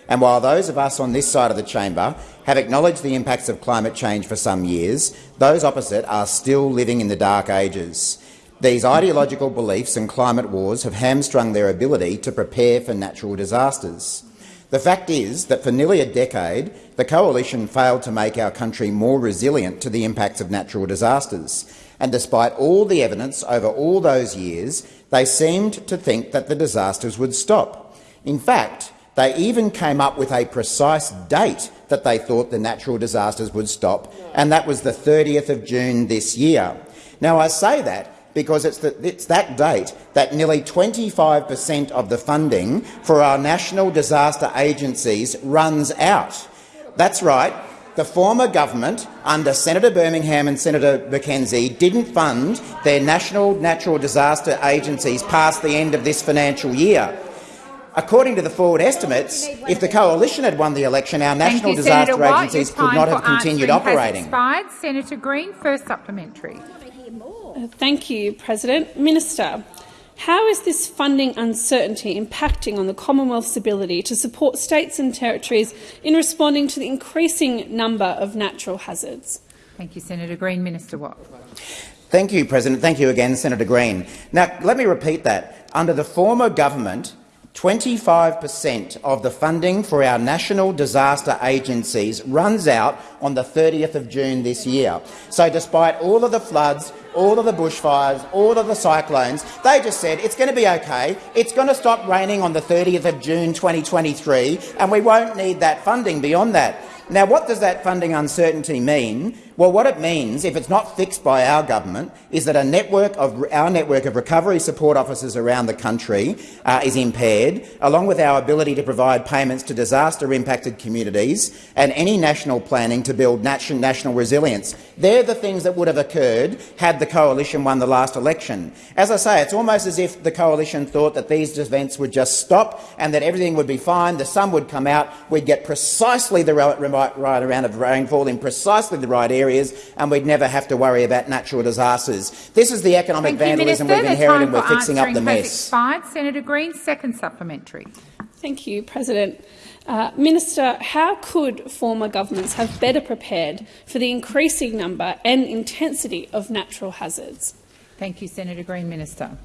And while those of us on this side of the chamber have acknowledged the impacts of climate change for some years, those opposite are still living in the dark ages. These ideological beliefs and climate wars have hamstrung their ability to prepare for natural disasters. The fact is that for nearly a decade, the Coalition failed to make our country more resilient to the impacts of natural disasters. And despite all the evidence over all those years, they seemed to think that the disasters would stop. In fact, they even came up with a precise date that they thought the natural disasters would stop, and that was the 30th of June this year. Now, I say that because it's, the, it's that date that nearly 25 per cent of the funding for our national disaster agencies runs out. That's right. The former government, under Senator Birmingham and Senator McKenzie, didn't fund their national natural disaster agencies past the end of this financial year. According to the forward estimates, if the coalition had won the election, our national
you,
disaster
Senator
agencies could not have continued operating.
Senator Green, first supplementary.
Thank you, President. Minister, how is this funding uncertainty impacting on the Commonwealth's ability to support states and territories in responding to the increasing number of natural hazards?
Thank you, Senator Green. Minister Watt.
Thank you, President. Thank you again, Senator Green. Now, let me repeat that. Under the former government, 25 per cent of the funding for our national disaster agencies runs out on the 30th of June this year. So despite all of the floods, all of the bushfires, all of the cyclones, they just said it's going to be okay, it's going to stop raining on the 30th of June 2023 and we won't need that funding beyond that. Now, what does that funding uncertainty mean? Well, what it means, if it's not fixed by our government, is that a network of, our network of recovery support officers around the country uh, is impaired, along with our ability to provide payments to disaster-impacted communities and any national planning to build national resilience. They're the things that would have occurred had the coalition won the last election. As I say, it's almost as if the coalition thought that these events would just stop and that everything would be fine, the sun would come out, we'd get precisely the right, right amount of rainfall in precisely the right area areas and we'd never have to worry about natural disasters. This is the economic
Thank
vandalism
you,
we've inherited and we're fixing up the mess.
Expired. Senator Green, second supplementary.
Thank you, President. Uh, Minister, how could former governments have better prepared for the increasing number and intensity of natural hazards?
Thank you, Senator Green. Minister.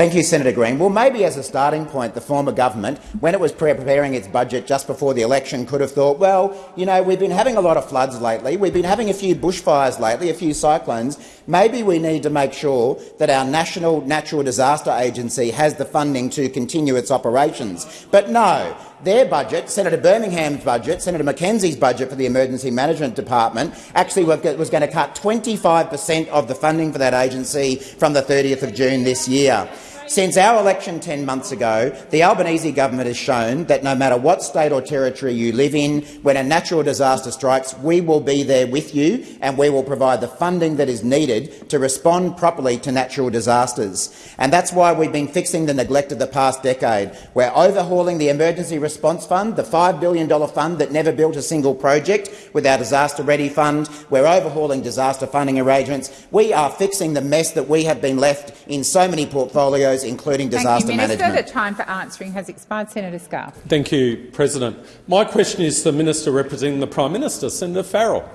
Thank you, Senator Green. Well, maybe as a starting point, the former government, when it was preparing its budget just before the election, could have thought, well, you know, we've been having a lot of floods lately, we've been having a few bushfires lately, a few cyclones. Maybe we need to make sure that our National Natural Disaster Agency has the funding to continue its operations. But no, their budget, Senator Birmingham's budget, Senator McKenzie's budget for the Emergency Management Department, actually was going to cut 25 per cent of the funding for that agency from the 30th of June this year. Since our election 10 months ago, the Albanese government has shown that no matter what state or territory you live in, when a natural disaster strikes, we will be there with you and we will provide the funding that is needed to respond properly to natural disasters. And that's why we've been fixing the neglect of the past decade. We're overhauling the Emergency Response Fund, the $5 billion fund that never built a single project with our Disaster Ready Fund. We're overhauling disaster funding arrangements. We are fixing the mess that we have been left in so many portfolios areas, including disaster
Thank you, Minister.
management.
The time for answering has expired. Senator Scarr.
Thank you, President. My question is to the Minister representing the Prime Minister, Senator Farrell.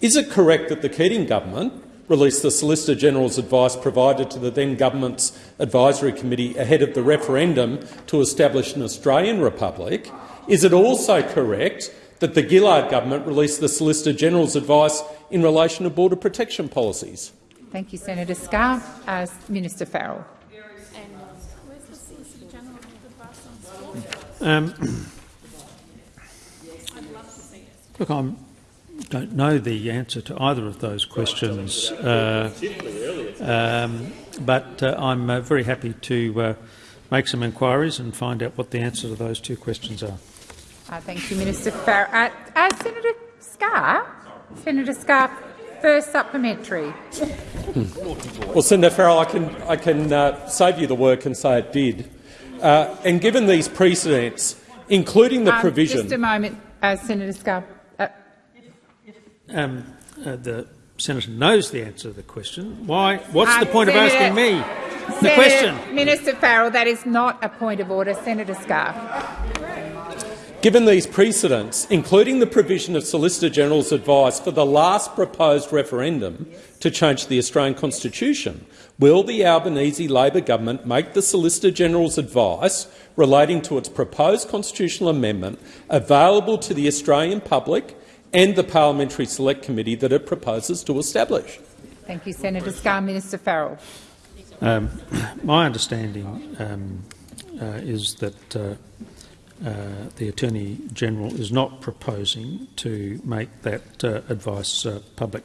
Is it correct that the Keating government released the Solicitor General's advice provided to the then government's advisory committee ahead of the referendum to establish an Australian republic? Is it also correct that the Gillard government released the Solicitor General's advice in relation to border protection policies?
Thank you, Senator Scarr. As Minister Farrell.
Um, look, I don't know the answer to either of those questions. Uh, um, but uh, I'm uh, very happy to uh, make some inquiries and find out what the answer to those two questions are.
Uh, thank you, Minister Farrell. Uh, uh, Senator Scarr, Senator Scarr, first supplementary.
Well, Senator Farrell, I can, I can uh, save you the work and say it did. Uh, and given these precedents, including the
Um,
provision—
Just a moment, uh, Senator Scarr. Uh,
Um, uh, the senator knows the answer to the question. Why? What's the point of asking me the
Senator-
question?
Minister Farrell, that is not a point of order. Senator Scarr.
Given these precedents, including the provision of Solicitor General's advice for the last proposed referendum to change the Australian Constitution, will the Albanese Labor government make the Solicitor General's advice relating to its proposed constitutional amendment available to the Australian public and the Parliamentary Select Committee that it proposes to establish?
Thank you, Senator Scarr. Minister Farrell.
Um, my understanding um, uh, is that uh, uh, the Attorney General is not proposing to make that uh, advice uh, public.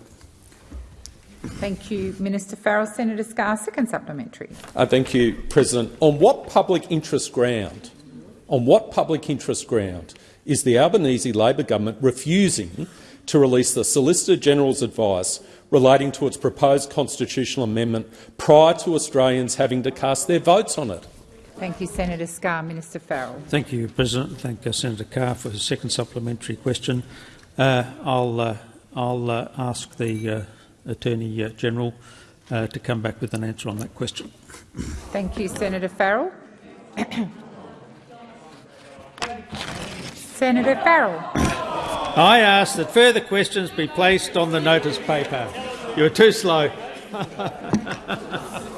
Thank you, Minister Farrell. Senator Scarr, second supplementary.
Uh, thank you, President. On what public interest ground, on what public interest ground is the Albanese Labor government refusing to release the Solicitor General's advice relating to its proposed constitutional amendment prior to Australians having to cast their votes on it?
Thank you, Senator Scarr. Minister Farrell.
Thank you, President. Thank uh, Senator Carr for his second supplementary question. Uh, I'll, uh, I'll uh, ask the uh, Attorney uh, General uh, to come back with an answer on that question.
Thank you, Senator Farrell. Senator Farrell.
I ask that further questions be placed on the notice paper. You're too slow.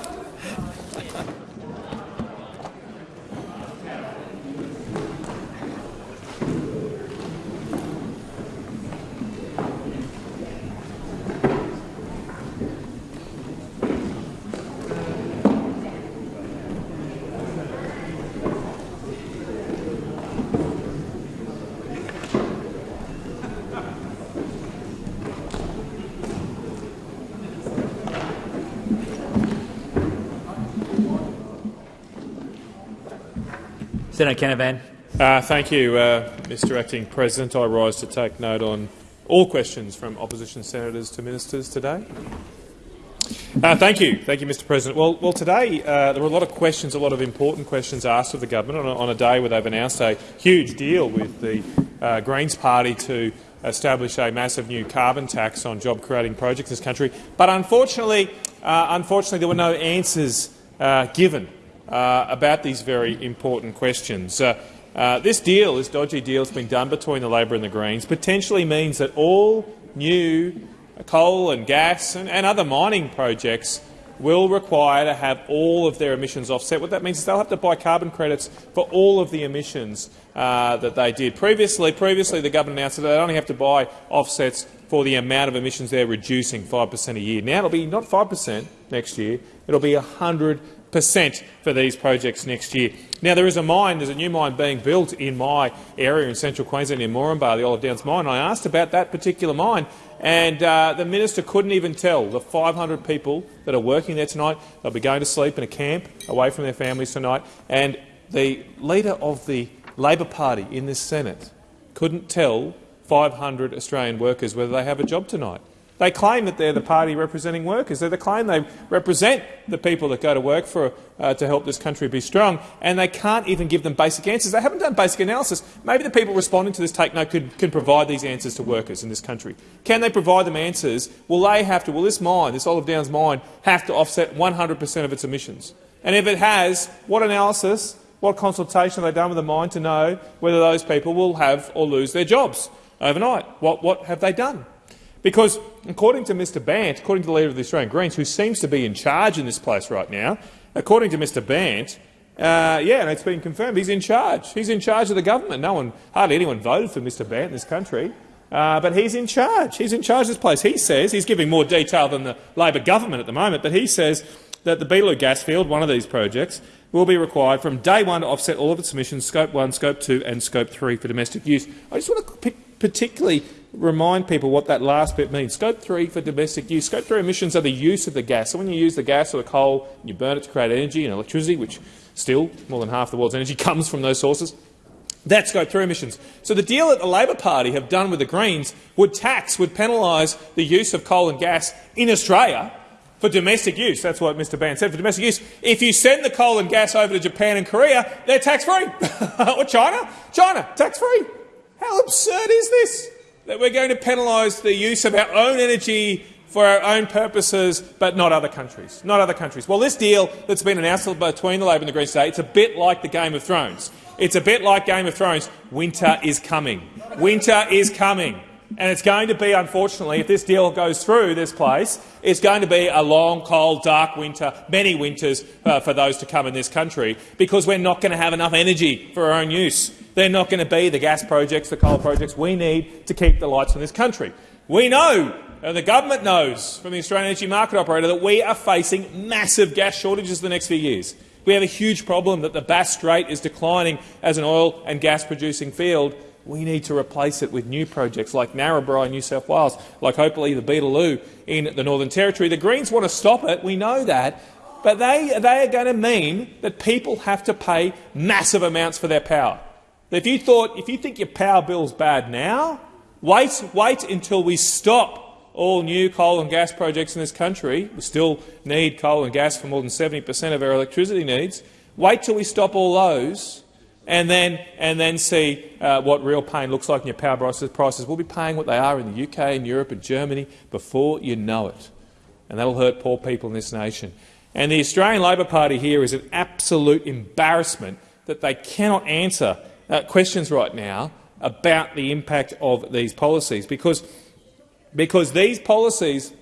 Senator Canavan.
Uh, thank you, uh, Mr Acting President. I rise to take note on all questions from opposition senators to ministers today. Uh, thank you. Thank you, Mr President. Well, well today uh, there were a lot of questions, a lot of important questions asked of the government on a, on a day where they've announced a huge deal with the uh, Greens Party to establish a massive new carbon tax on job-creating projects in this country. But unfortunately, uh, unfortunately, there were no answers uh, given uh, about these very important questions. Uh, uh, this deal, this dodgy deal that's been done between the Labor and the Greens, potentially means that all new coal and gas and, and other mining projects will require to have all of their emissions offset. What that means is they'll have to buy carbon credits for all of the emissions uh, that they did. Previously, previously, the government announced that they only have to buy offsets for the amount of emissions they're reducing 5 per cent a year. Now it'll be not 5 per cent next year, it'll be 100 per cent for these projects next year. Now, there is a mine, there's a new mine being built in my area in central Queensland in Moranbah, the Olive Downs mine. I asked about that particular mine, and uh, the minister couldn't even tell the 500 people that are working there tonight. They'll be going to sleep in a camp away from their families tonight. And the leader of the Labor Party in this Senate couldn't tell 500 Australian workers whether they have a job tonight. They claim that they're the party representing workers. They claim they represent the people that go to work for, uh, to help this country be strong, and they can't even give them basic answers. They haven't done basic analysis. Maybe the people responding to this take note could, can provide these answers to workers in this country. Can they provide them answers? Will they have to? Will this mine, this Olive Downs mine, have to offset 100 per cent of its emissions? And if it has, what analysis, what consultation have they done with the mine to know whether those people will have or lose their jobs overnight? What, what have they done? Because, according to Mr Bandt, according to the leader of the Australian Greens, who seems to be in charge in this place right now, according to Mr Bandt, uh, yeah, and it's been confirmed, he's in charge. He's in charge of the government. No one, hardly anyone voted for Mr Bandt in this country, uh, but he's in charge. He's in charge of this place. He says, he's giving more detail than the Labor government at the moment, but he says that the Beetaloo gas field, one of these projects, will be required from day one to offset all of its emissions, Scope 1, Scope 2 and Scope 3 for domestic use. I just want to pick particularly remind people what that last bit means. Scope 3 for domestic use. Scope 3 emissions are the use of the gas. So when you use the gas or the coal, you burn it to create energy and electricity, which still more than half the world's energy comes from those sources. That's scope 3 emissions. So the deal that the Labor Party have done with the Greens would tax, would penalise the use of coal and gas in Australia for domestic use. That's what Mr Bandt said, for domestic use. If you send the coal and gas over to Japan and Korea, they're tax-free. or China? China, tax-free. How absurd is this? That we're going to penalise the use of our own energy for our own purposes, but not other countries. Not other countries. Well, this deal that's been announced between the Labor and the Greens today, it's a bit like the Game of Thrones. It's a bit like Game of Thrones. Winter is coming. Winter is coming. And it's going to be, unfortunately, if this deal goes through this place, it's going to be a long, cold, dark winter, many winters uh, for those to come in this country, because we're not going to have enough energy for our own use. They're not going to be the gas projects, the coal projects we need to keep the lights on this country. We know, and the government knows from the Australian Energy Market Operator, that we are facing massive gas shortages the next few years. We have a huge problem that the Bass Strait is declining as an oil and gas producing field we need to replace it with new projects like Narrabri in New South Wales, like hopefully the Beetaloo in the Northern Territory. The Greens want to stop it, we know that, but they, they are going to mean that people have to pay massive amounts for their power. If you, thought, if you think your power bill's bad now, wait, wait until we stop all new coal and gas projects in this country. We still need coal and gas for more than 70 per cent of our electricity needs. Wait till we stop all those and then, and then see uh, what real pain looks like in your power prices. prices. We'll be paying what they are in the UK and Europe and Germany before you know it. And that will hurt poor people in this nation. And the Australian Labor Party here is an absolute embarrassment that they cannot answer uh, questions right now about the impact of these policies, because, because these policies,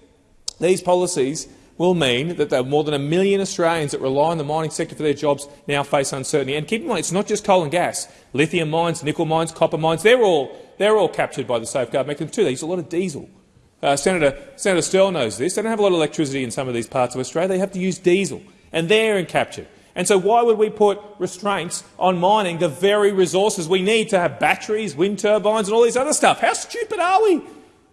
these policies will mean that there are more than a million Australians that rely on the mining sector for their jobs now face uncertainty. And keep in mind, it's not just coal and gas. Lithium mines, nickel mines, copper mines, they're all, they're all captured by the safeguard mechanism too. They use a lot of diesel. Uh, Senator, Senator Sterle knows this. They don't have a lot of electricity in some of these parts of Australia. They have to use diesel, and they're captured. And so why would we put restraints on mining the very resources we need to have batteries, wind turbines and all these other stuff? How stupid are we?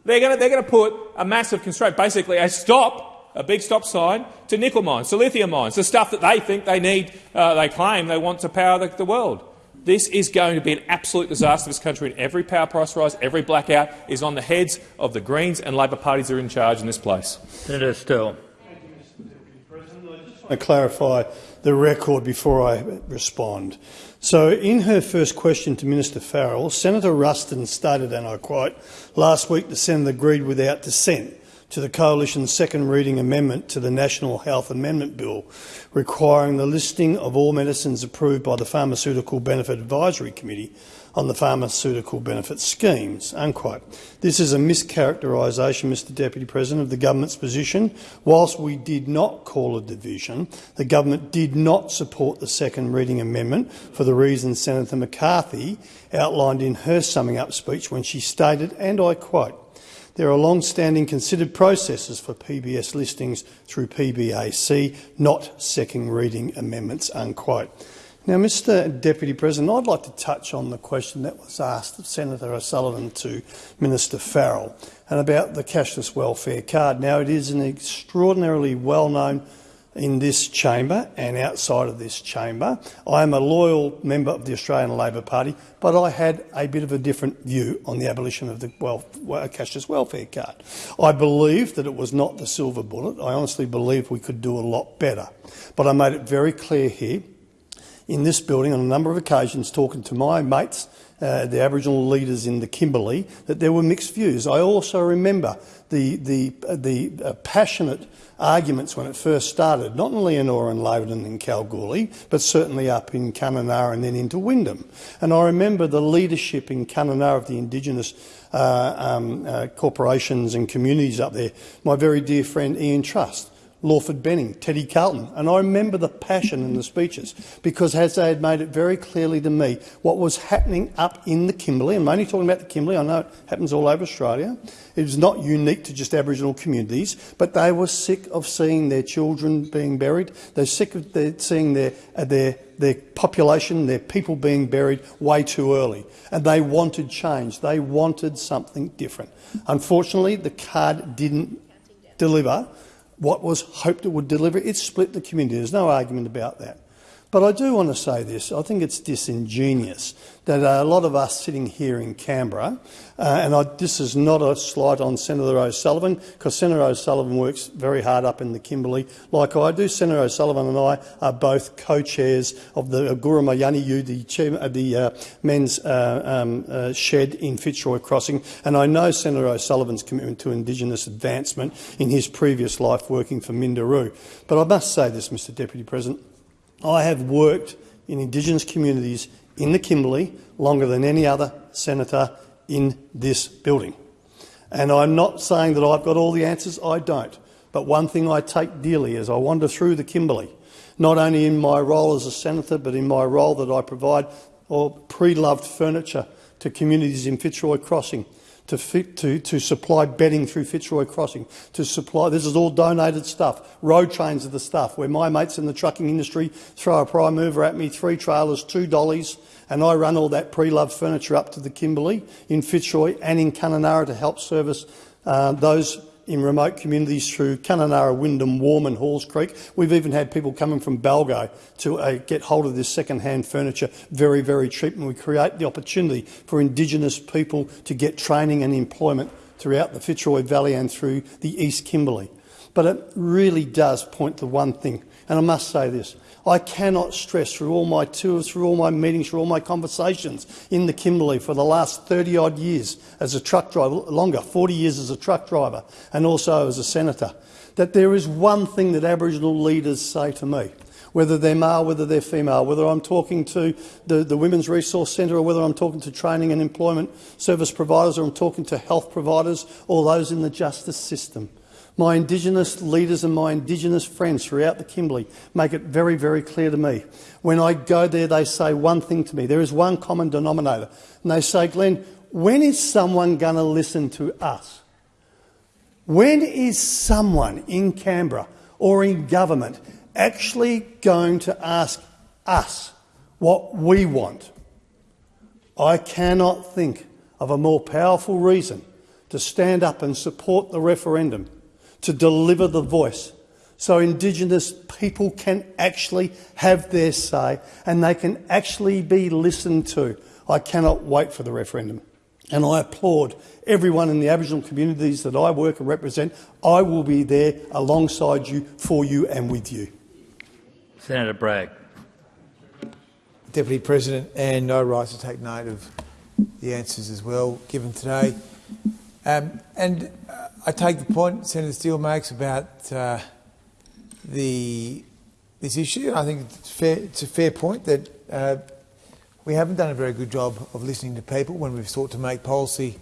They're going to put a massive constraint, basically a stop a big stop sign to nickel mines, to lithium mines, the stuff that they think they need, uh, they claim they want to power the, the, world. This is going to be an absolute disaster for this country, and every power price rise, every blackout is on the heads of the Greens and Labor parties that are in charge in this place.
Senator Sterle.
I clarify the record before I respond. So, in her first question to Minister Farrell, Senator Ruston stated, and I quote, last week to send the Senate agreed without dissent to the Coalition's second reading amendment to the National Health Amendment Bill, requiring the listing of all medicines approved by the Pharmaceutical Benefit Advisory Committee on the pharmaceutical benefit schemes. Unquote. This is a mischaracterisation, Mr Deputy President, of the government's position. Whilst we did not call a division, the government did not support the second reading amendment for the reasons Senator McCarthy outlined in her summing up speech when she stated, and I quote, there are long-standing considered processes for PBS listings through PBAC, not second reading amendments." Unquote. Now, Mr Deputy President, I'd like to touch on the question that was asked of Senator O'Sullivan to Minister Farrell and about the cashless welfare card. Now, it is an extraordinarily well-known in this chamber and outside of this chamber. I am a loyal member of the Australian Labor Party, but I had a bit of a different view on the abolition of the wealth, cashless welfare card. I believe that it was not the silver bullet. I honestly believe we could do a lot better. But I made it very clear here in this building on a number of occasions talking to my mates uh, the Aboriginal leaders in the Kimberley, that there were mixed views. I also remember the, the, uh, the uh, passionate arguments when it first started, not in Leonora and Laverton and Kalgoorlie, but certainly up in Kununurra and then into Wyndham. And I remember the leadership in Kununurra of the Indigenous uh, um, uh, corporations and communities up there. My very dear friend Ian Trust, Lawford Benning, Teddy Carlton. And I remember the passion in the speeches because as they had made it very clearly to me what was happening up in the Kimberley, I'm only talking about the Kimberley, I know it happens all over Australia, it was not unique to just Aboriginal communities, but they were sick of seeing their children being buried. They're sick of their, seeing their, uh, their their population, their people being buried way too early. And they wanted change. They wanted something different. Unfortunately, the card didn't deliver what was hoped it would deliver. It split the community. There's no argument about that. But I do want to say this. I think it's disingenuous that a lot of us sitting here in Canberra, uh, and I, this is not a slight on Senator O'Sullivan, because Senator O'Sullivan works very hard up in the Kimberley, like I do. Senator O'Sullivan and I are both co-chairs of the Agura Mayaniyu, the, chair, uh, the uh, men's uh, um, uh, shed in Fitzroy Crossing, and I know Senator O'Sullivan's commitment to Indigenous advancement in his previous life working for Minderoo. But I must say this, Mr Deputy President. I have worked in Indigenous communities in the Kimberley longer than any other senator in this building. And I'm not saying that I've got all the answers, I don't. But one thing I take dearly as I wander through the Kimberley, not only in my role as a senator, but in my role that I provide or pre-loved furniture to communities in Fitzroy Crossing, to, fit, to, to supply bedding through Fitzroy Crossing, to supply, this is all donated stuff, road trains are the stuff, where my mates in the trucking industry throw a prime mover at me, three trailers, two dollies, and I run all that pre-loved furniture up to the Kimberley in Fitzroy and in Kununurra to help service uh, those in remote communities through Kununurra, Wyndham, Warmun, Halls Creek. We've even had people coming from Balgo to uh, get hold of this second-hand furniture very, very cheap, and we create the opportunity for Indigenous people to get training and employment throughout the Fitzroy Valley and through the East Kimberley. But it really does point to one thing, and I must say this. I cannot stress through all my tours, through all my meetings, through all my conversations in the Kimberley for the last 30 odd years as a truck driver, longer, 40 years as a truck driver and also as a senator, that there is one thing that Aboriginal leaders say to me, whether they're male, whether they're female, whether I'm talking to the, the Women's Resource Centre or whether I'm talking to training and employment service providers or I'm talking to health providers or those in the justice system. My Indigenous leaders and my Indigenous friends throughout the Kimberley make it very, very clear to me. When I go there, they say one thing to me. There is one common denominator. And they say, Glenn, when is someone going to listen to us? When is someone in Canberra or in government actually going to ask us what we want? I cannot think of a more powerful reason to stand up and support the referendum to deliver the voice so Indigenous people can actually have their say and they can actually be listened to. I cannot wait for the referendum. And I applaud everyone in the Aboriginal communities that I work and represent. I will be there alongside you, for you and with you.
Senator Bragg.
Deputy President, and I rise to take note of the answers as well given today. Um, and uh, I take the point Senator Sterle makes about uh, the this issue. I think it's, fair, it's a fair point that uh, we haven't done a very good job of listening to people when we've sought to make policy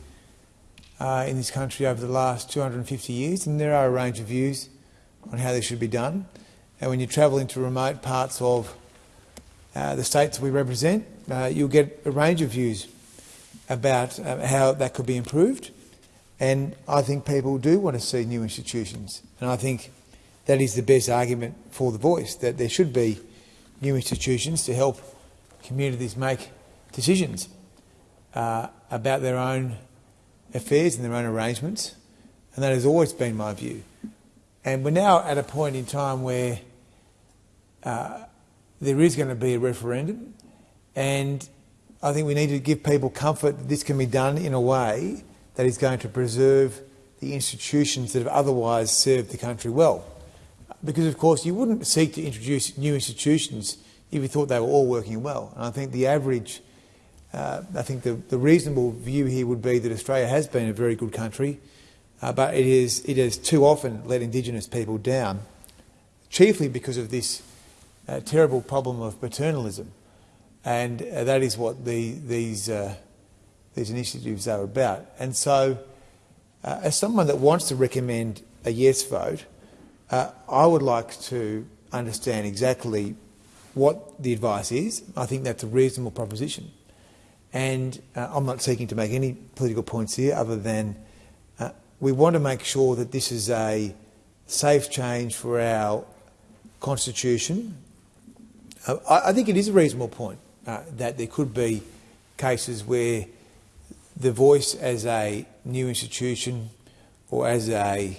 uh, in this country over the last 250 years, and there are a range of views on how this should be done. And when you travel into remote parts of uh, the states we represent, uh, you'll get a range of views about how that could be improved. And I think people do want to see new institutions. And I think that is the best argument for the voice, that there should be new institutions to help communities make decisions uh, about their own affairs and their own arrangements. And that has always been my view. And we're now at a point in time where uh, there is going to be a referendum. And I think we need to give people comfort that this can be done in a way that is going to preserve the institutions that have otherwise served the country well. Because, of course, you wouldn't seek to introduce new institutions if you thought they were all working well. And I think the average, uh, I think the, the, reasonable view here would be that Australia has been a very good country, uh, but it, is, it has too often let Indigenous people down, chiefly because of this uh, terrible problem of paternalism. And uh, that is what the, these uh, these initiatives are about. And so, uh, as someone that wants to recommend a yes vote, uh, I would like to understand exactly what the advice is. I think that's a reasonable proposition. And uh, I'm not seeking to make any political points here other than uh, we want to make sure that this is a safe change for our constitution uh, I, I think it is a reasonable point uh, that there could be cases where the voice as a new institution or as a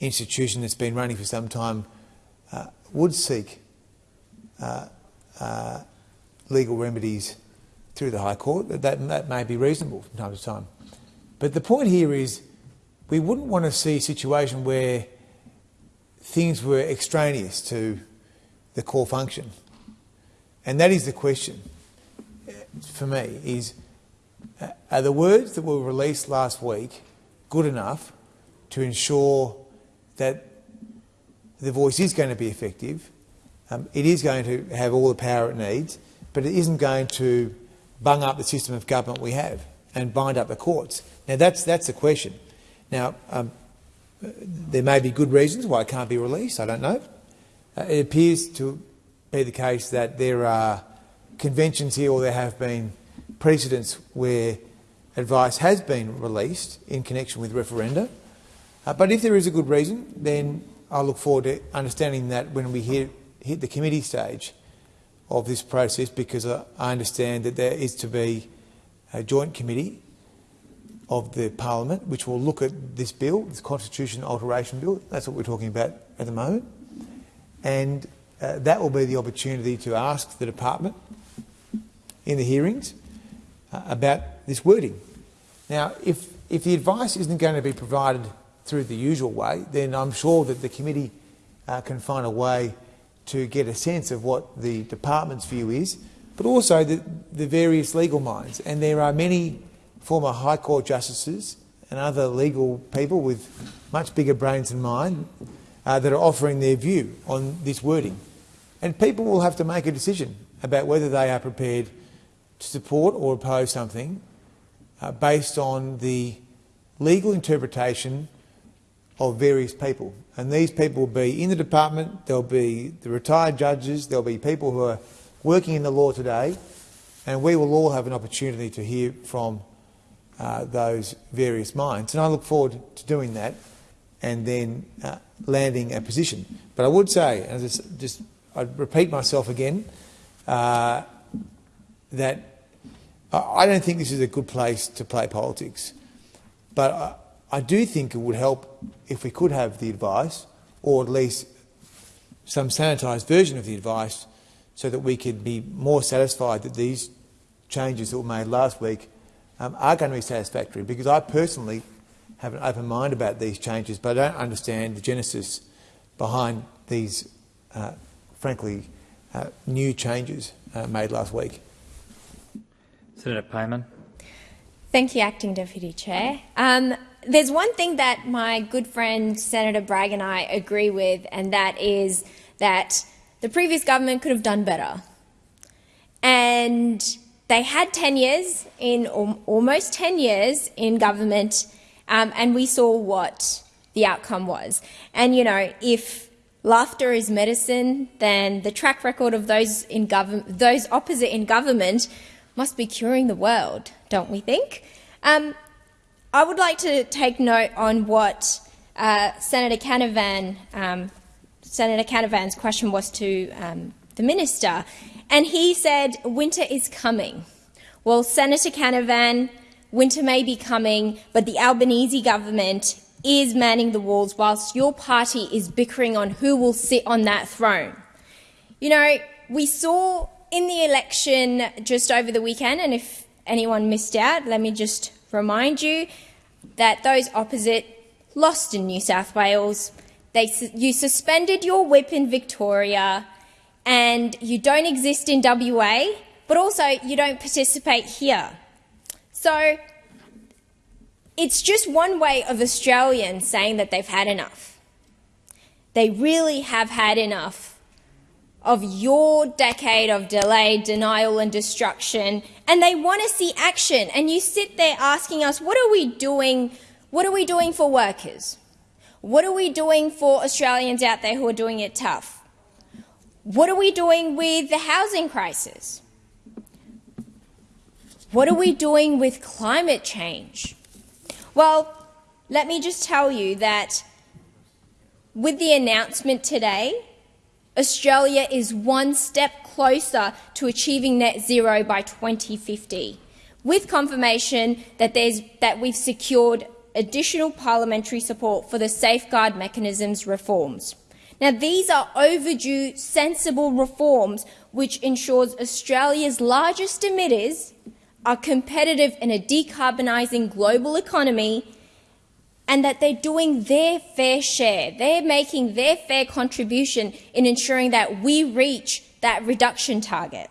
institution that's been running for some time uh, would seek uh, uh, legal remedies through the High Court. That, that may be reasonable from time to time. But the point here is we wouldn't want to see a situation where things were extraneous to the core function. And that is the question uh, for me, is are the words that were released last week good enough to ensure that the voice is going to be effective, um, it is going to have all the power it needs, but it isn't going to bung up the system of government we have and bind up the courts. Now, that's, that's the question. Now, um, there may be good reasons why it can't be released, I don't know. Uh, it appears to be the case that there are conventions here or there have been precedents where advice has been released in connection with referenda. Uh, but if there is a good reason, then I look forward to understanding that when we hit, hit the committee stage of this process, because I, I understand that there is to be a joint committee of the parliament which will look at this bill, this constitution alteration bill. That's what we're talking about at the moment. And uh, that will be the opportunity to ask the department in the hearings uh, about this wording. Now, if, if the advice isn't going to be provided through the usual way, then I'm sure that the committee uh, can find a way to get a sense of what the department's view is, but also the, the various legal minds. And there are many former High Court justices and other legal people with much bigger brains than mine uh, that are offering their view on this wording. And people will have to make a decision about whether they are prepared to support or oppose something uh, based on the legal interpretation of various people. And these people will be in the department, there'll be the retired judges, there'll be people who are working in the law today, and we will all have an opportunity to hear from uh, those various minds. And I look forward to doing that and then uh, landing a position. But I would say, just, just I'd repeat myself again, uh, that I don't think this is a good place to play politics. But I, I do think it would help if we could have the advice, or at least some sanitised version of the advice, so that we could be more satisfied that these changes that were made last week um, are going to be satisfactory. Because I personally have an open mind about these changes, but I don't understand the genesis behind these, uh, frankly, uh, new changes uh, made last week.
Senator Payman.
Thank you, Acting Deputy Chair. Um, there's one thing that my good friend Senator Bragg and I agree with, and that is that the previous government could have done better. And they had 10 years, in almost 10 years in government, um, and we saw what the outcome was. And, you know, if laughter is medicine, then the track record of those, in those opposite in government must be curing the world, don't we think? Um, I would like to take note on what uh, Senator Canavan, um, Senator Canavan's question was to um, the minister, and he said winter is coming. Well, Senator Canavan, winter may be coming, but the Albanese government is manning the walls whilst your party is bickering on who will sit on that throne. You know, we saw in the election just over the weekend, and if anyone missed out, let me just remind you that those opposite lost in New South Wales. They, you suspended your whip in Victoria, and you don't exist in WA, but also you don't participate here. So it's just one way of Australians saying that they've had enough. They really have had enough of your decade of delay, denial, and destruction, and they want to see action. And you sit there asking us, what are we doing? What are we doing for workers? What are we doing for Australians out there who are doing it tough? What are we doing with the housing crisis? What are we doing with climate change? Well, let me just tell you that with the announcement today Australia is one step closer to achieving net zero by 2050, with confirmation that, that we've secured additional parliamentary support for the safeguard mechanisms reforms. Now, these are overdue, sensible reforms which ensures Australia's largest emitters are competitive in a decarbonising global economy and that they're doing their fair share. They're making their fair contribution in ensuring that we reach that reduction target.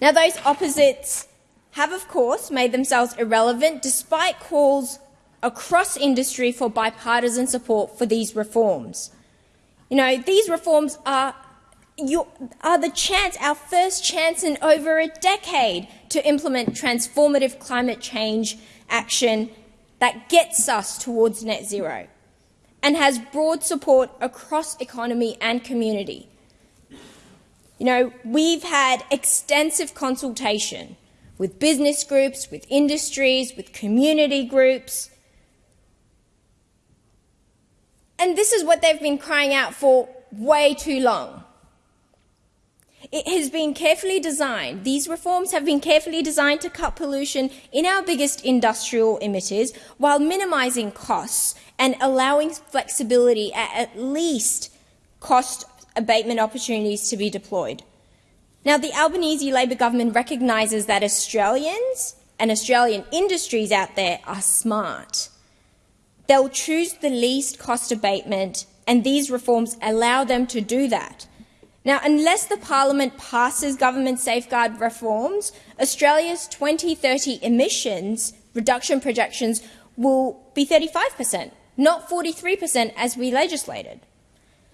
Now, those opposites have, of course, made themselves irrelevant despite calls across industry for bipartisan support for these reforms. You know, these reforms are, are the chance, our first chance in over a decade to implement transformative climate change action that gets us towards net zero and has broad support across economy and community. You know, we've had extensive consultation with business groups, with industries, with community groups. And this is what they've been crying out for way too long. It has been carefully designed. These reforms have been carefully designed to cut pollution in our biggest industrial emitters while minimising costs and allowing flexibility at at least cost abatement opportunities to be deployed. Now, the Albanese Labor government recognises that Australians and Australian industries out there are smart. They'll choose the least cost abatement, and these reforms allow them to do that. Now, unless the parliament passes government safeguard reforms, Australia's 2030 emissions reduction projections will be 35%, not 43% as we legislated.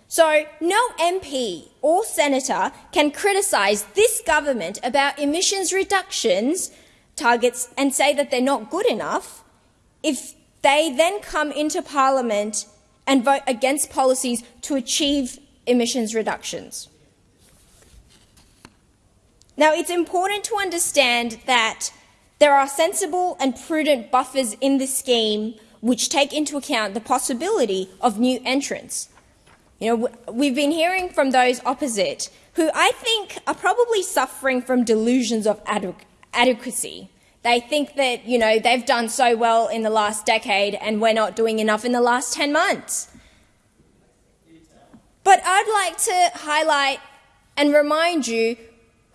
So no MP or senator can criticise this government about emissions reductions targets and say that they're not good enough if they then come into parliament and vote against policies to achieve emissions reductions. Now, it's important to understand that there are sensible and prudent buffers in the scheme which take into account the possibility of new entrants. You know, we've been hearing from those opposite who I think are probably suffering from delusions of adequacy. They think that, you know, they've done so well in the last decade and we're not doing enough in the last 10 months. But I'd like to highlight and remind you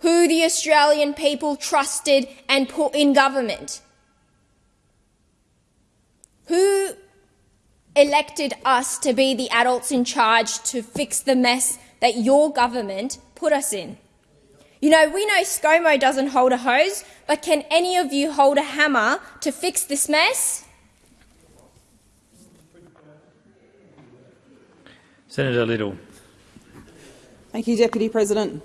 who the Australian people trusted and put in government. Who elected us to be the adults in charge to fix the mess that your government put us in. You know, we know ScoMo doesn't hold a hose, but can any of you hold a hammer to fix this mess?
Senator Liddle.
Thank you, Deputy President.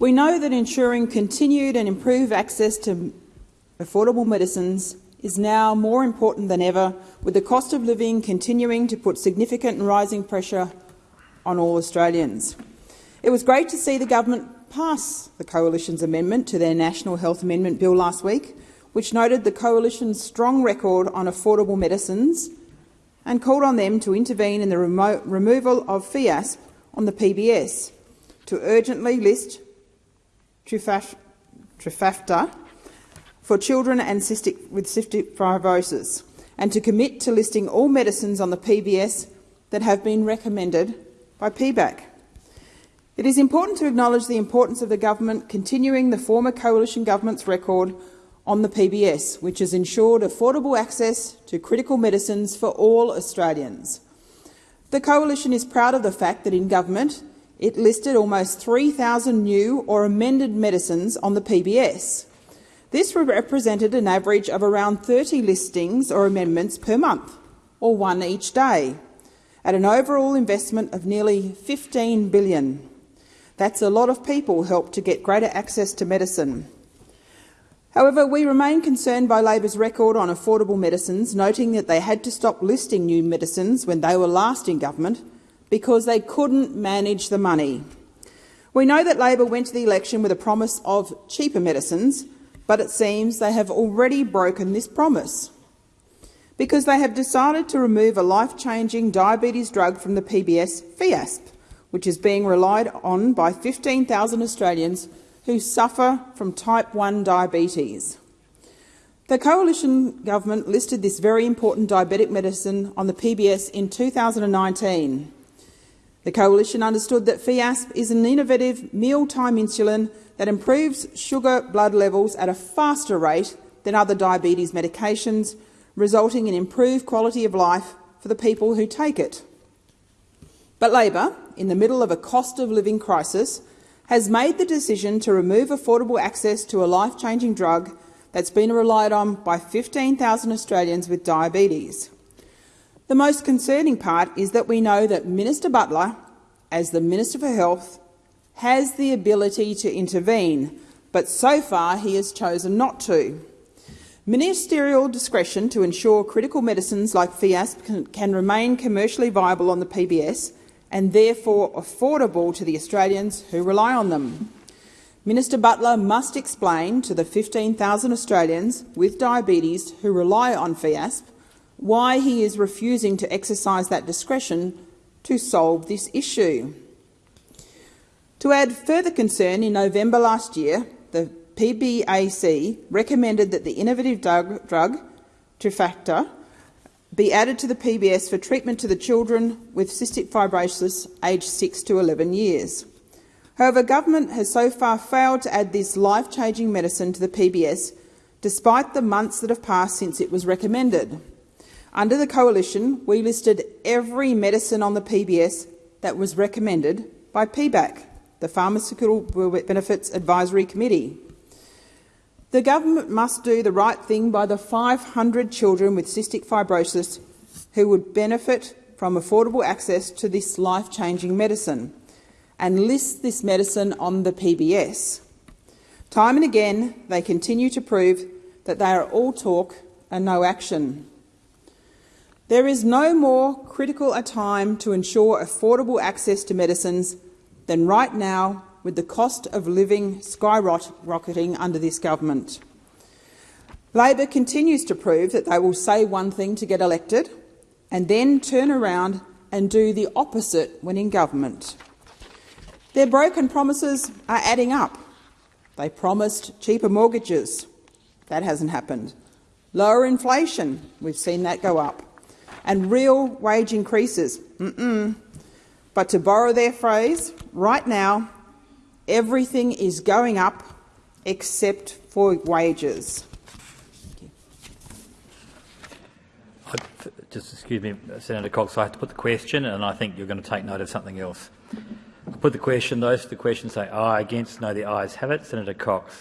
We know that ensuring continued and improved access to affordable medicines is now more important than ever, with the cost of living continuing to put significant and rising pressure on all Australians. It was great to see the government pass the Coalition's amendment to their National Health Amendment Bill last week, which noted the Coalition's strong record on affordable medicines and called on them to intervene in the remo removal of FIASP on the PBS, to urgently list Trikafta for children and cystic, with cystic fibrosis and to commit to listing all medicines on the PBS that have been recommended by PBAC. It is important to acknowledge the importance of the government continuing the former coalition government's record on the PBS, which has ensured affordable access to critical medicines for all Australians. The coalition is proud of the fact that in government it listed almost 3,000 new or amended medicines on the PBS. This represented an average of around 30 listings or amendments per month, or one each day, at an overall investment of nearly 15 billion. That's a lot of people helped to get greater access to medicine. However, we remain concerned by Labor's record on affordable medicines, noting that they had to stop listing new medicines when they were last in government because they couldn't manage the money. We know that Labor went to the election with a promise of cheaper medicines, but it seems they have already broken this promise because they have decided to remove a life-changing diabetes drug from the PBS, FIASP, which is being relied on by 15,000 Australians who suffer from type 1 diabetes. The coalition government listed this very important diabetic medicine on the PBS in 2019. The coalition understood that Fiasp is an innovative mealtime insulin that improves sugar blood levels at a faster rate than other diabetes medications, resulting in improved quality of life for the people who take it. But Labor, in the middle of a cost of living crisis, has made the decision to remove affordable access to a life-changing drug that's been relied on by 15,000 Australians with diabetes. The most concerning part is that we know that Minister Butler, as the Minister for Health, has the ability to intervene, but so far he has chosen not to. Ministerial discretion to ensure critical medicines like Fiasp can, can remain commercially viable on the PBS and therefore affordable to the Australians who rely on them. Minister Butler must explain to the 15,000 Australians with diabetes who rely on FIASP why he is refusing to exercise that discretion to solve this issue. To add further concern, in November last year, the PBAC recommended that the innovative drug, drug Trikafta, be added to the PBS for treatment to the children with cystic fibrosis aged 6 to 11 years. However, government has so far failed to add this life-changing medicine to the PBS, despite the months that have passed since it was recommended. Under the coalition, we listed every medicine on the PBS that was recommended by PBAC, the Pharmaceutical Benefits Advisory Committee. The government must do the right thing by the 500 children with cystic fibrosis who would benefit from affordable access to this life-changing medicine and list this medicine on the PBS. Time and again, they continue to prove that they are all talk and no action. There is no more critical a time to ensure affordable access to medicines than right now with the cost of living skyrocketing under this government. Labor continues to prove that they will say one thing to get elected and then turn around and do the opposite when in government. Their broken promises are adding up. They promised cheaper mortgages. That hasn't happened. Lower inflation. We've seen that go up. And real wage increases. Mm -mm. But to borrow their phrase, right now Everything is going up except for wages.
Just excuse me, Senator Cox, I have to put the question and I think you're going to take note of something else. I put the question, those for the question say aye, against, no, the ayes have it. Senator Cox.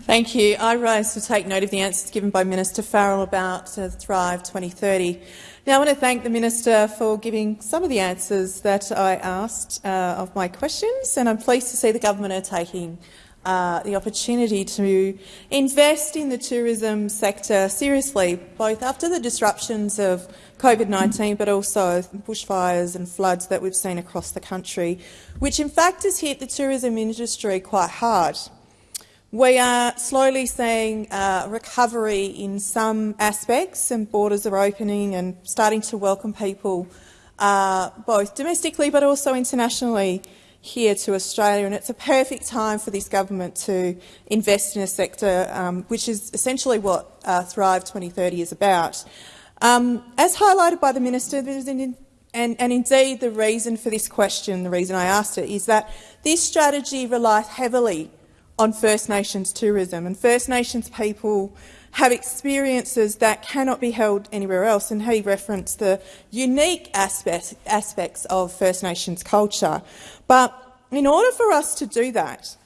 Thank you. I rise to take note of the answers given by Minister Farrell about uh, Thrive 2030. Now, I want to thank the Minister for giving some of the answers that I asked uh, of my questions, and I'm pleased to see the government are taking uh, the opportunity to invest in the tourism sector seriously, both after the disruptions of COVID-19 but also bushfires and floods that we've seen across the country, which in fact has hit the tourism industry quite hard. We are slowly seeing uh, recovery in some aspects, and borders are opening and starting to welcome people uh, both domestically but also internationally here to Australia. And it's a perfect time for this government to invest in a sector um, which is essentially what uh, Thrive 2030 is about. Um, as highlighted by the minister, an, and, and indeed the reason for this question, the reason I asked it, is that this strategy relies heavily on First Nations tourism, and First Nations people have experiences that cannot be held anywhere else, and he referenced the unique aspect, aspects of First Nations culture. But in order for us to do that,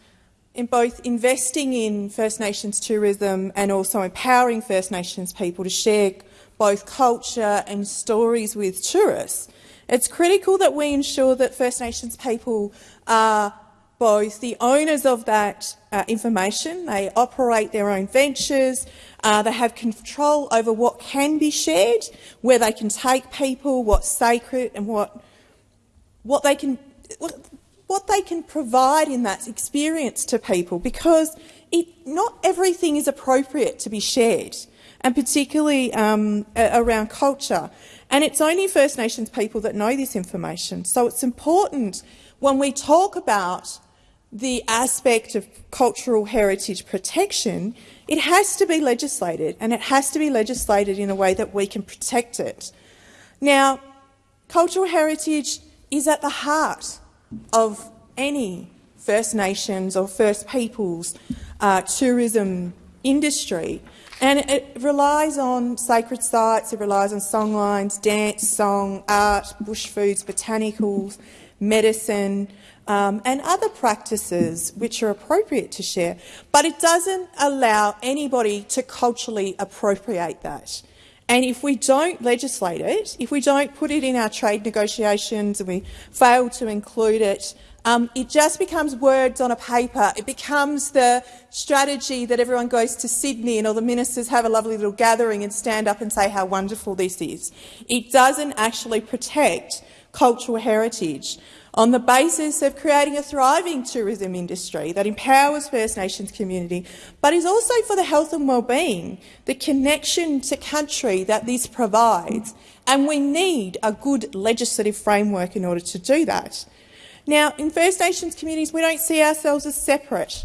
in both investing in First Nations tourism and also empowering First Nations people to share both culture and stories with tourists, it's critical that we ensure that First Nations people are both the owners of that uh, information, they operate their own ventures, uh, they have control over what can be shared, where they can take people, what's sacred and what, what, they, can, what, what they can provide in that experience to people because it, not everything is appropriate to be shared, and particularly um, around culture. And it's only First Nations people that know this information. So it's important when we talk about the aspect of cultural heritage protection, it has to be legislated, and it has to be legislated in a way that we can protect it. Now, cultural heritage is at the heart of any First Nations or First Peoples uh, tourism industry. And it relies on sacred sites, it relies on songlines, dance, song, art, bush foods, botanicals, medicine, um, and other practices which are appropriate to share. But it doesn't allow anybody to culturally appropriate that. And if we don't legislate it, if we don't put it in our trade negotiations and we fail to include it, um, it just becomes words on a paper. It becomes the strategy that everyone goes to Sydney and all the ministers have a lovely little gathering and stand up and say how wonderful this is. It doesn't actually protect cultural heritage on the basis of creating a thriving tourism industry that empowers First Nations community, but is also for the health and well-being, the connection to country that this provides. And we need a good legislative framework in order to do that. Now, in First Nations communities, we don't see ourselves as separate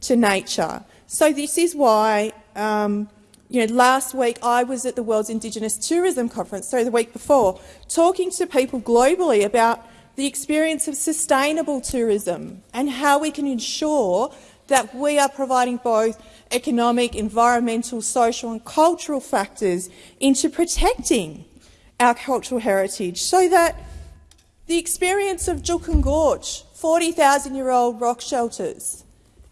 to nature. So this is why, um, you know, last week I was at the World's Indigenous Tourism Conference, so the week before, talking to people globally about the experience of sustainable tourism and how we can ensure that we are providing both economic, environmental, social and cultural factors into protecting our cultural heritage so that the experience of Juukan Gorge, 40,000-year-old rock shelters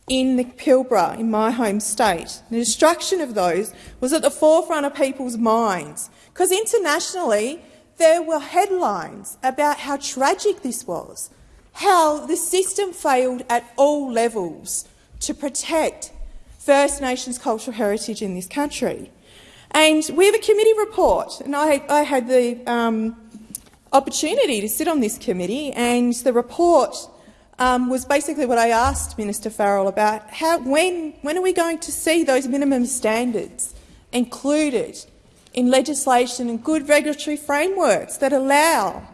in the Pilbara, in my home state, the destruction of those was at the forefront of people's minds because internationally there were headlines about how tragic this was, how the system failed at all levels to protect First Nations cultural heritage in this country. And we have a committee report, and I, I had the um, opportunity to sit on this committee, and the report um, was basically what I asked Minister Farrell about. How, when, when are we going to see those minimum standards included in legislation and good regulatory frameworks that allow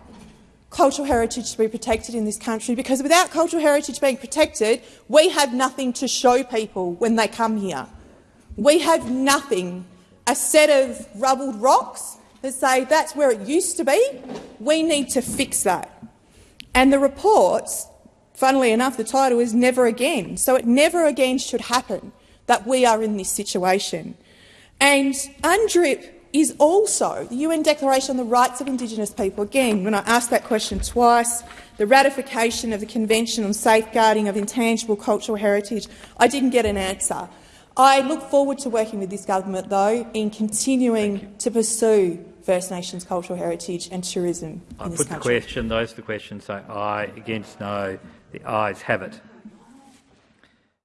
cultural heritage to be protected in this country, because without cultural heritage being protected, we have nothing to show people when they come here. We have nothing, a set of rubbled rocks that say that's where it used to be. We need to fix that. And the reports, funnily enough, the title is Never Again. So it never again should happen that we are in this situation. And UNDRIP is also the UN Declaration on the Rights of Indigenous People. Again, when I asked that question twice, the ratification of the Convention on Safeguarding of Intangible Cultural Heritage, I didn't get an answer. I look forward to working with this government, though, in continuing to pursue First Nations cultural heritage and tourism
I
in this
put
country.
the question. Those the question say aye, against no. The ayes have it.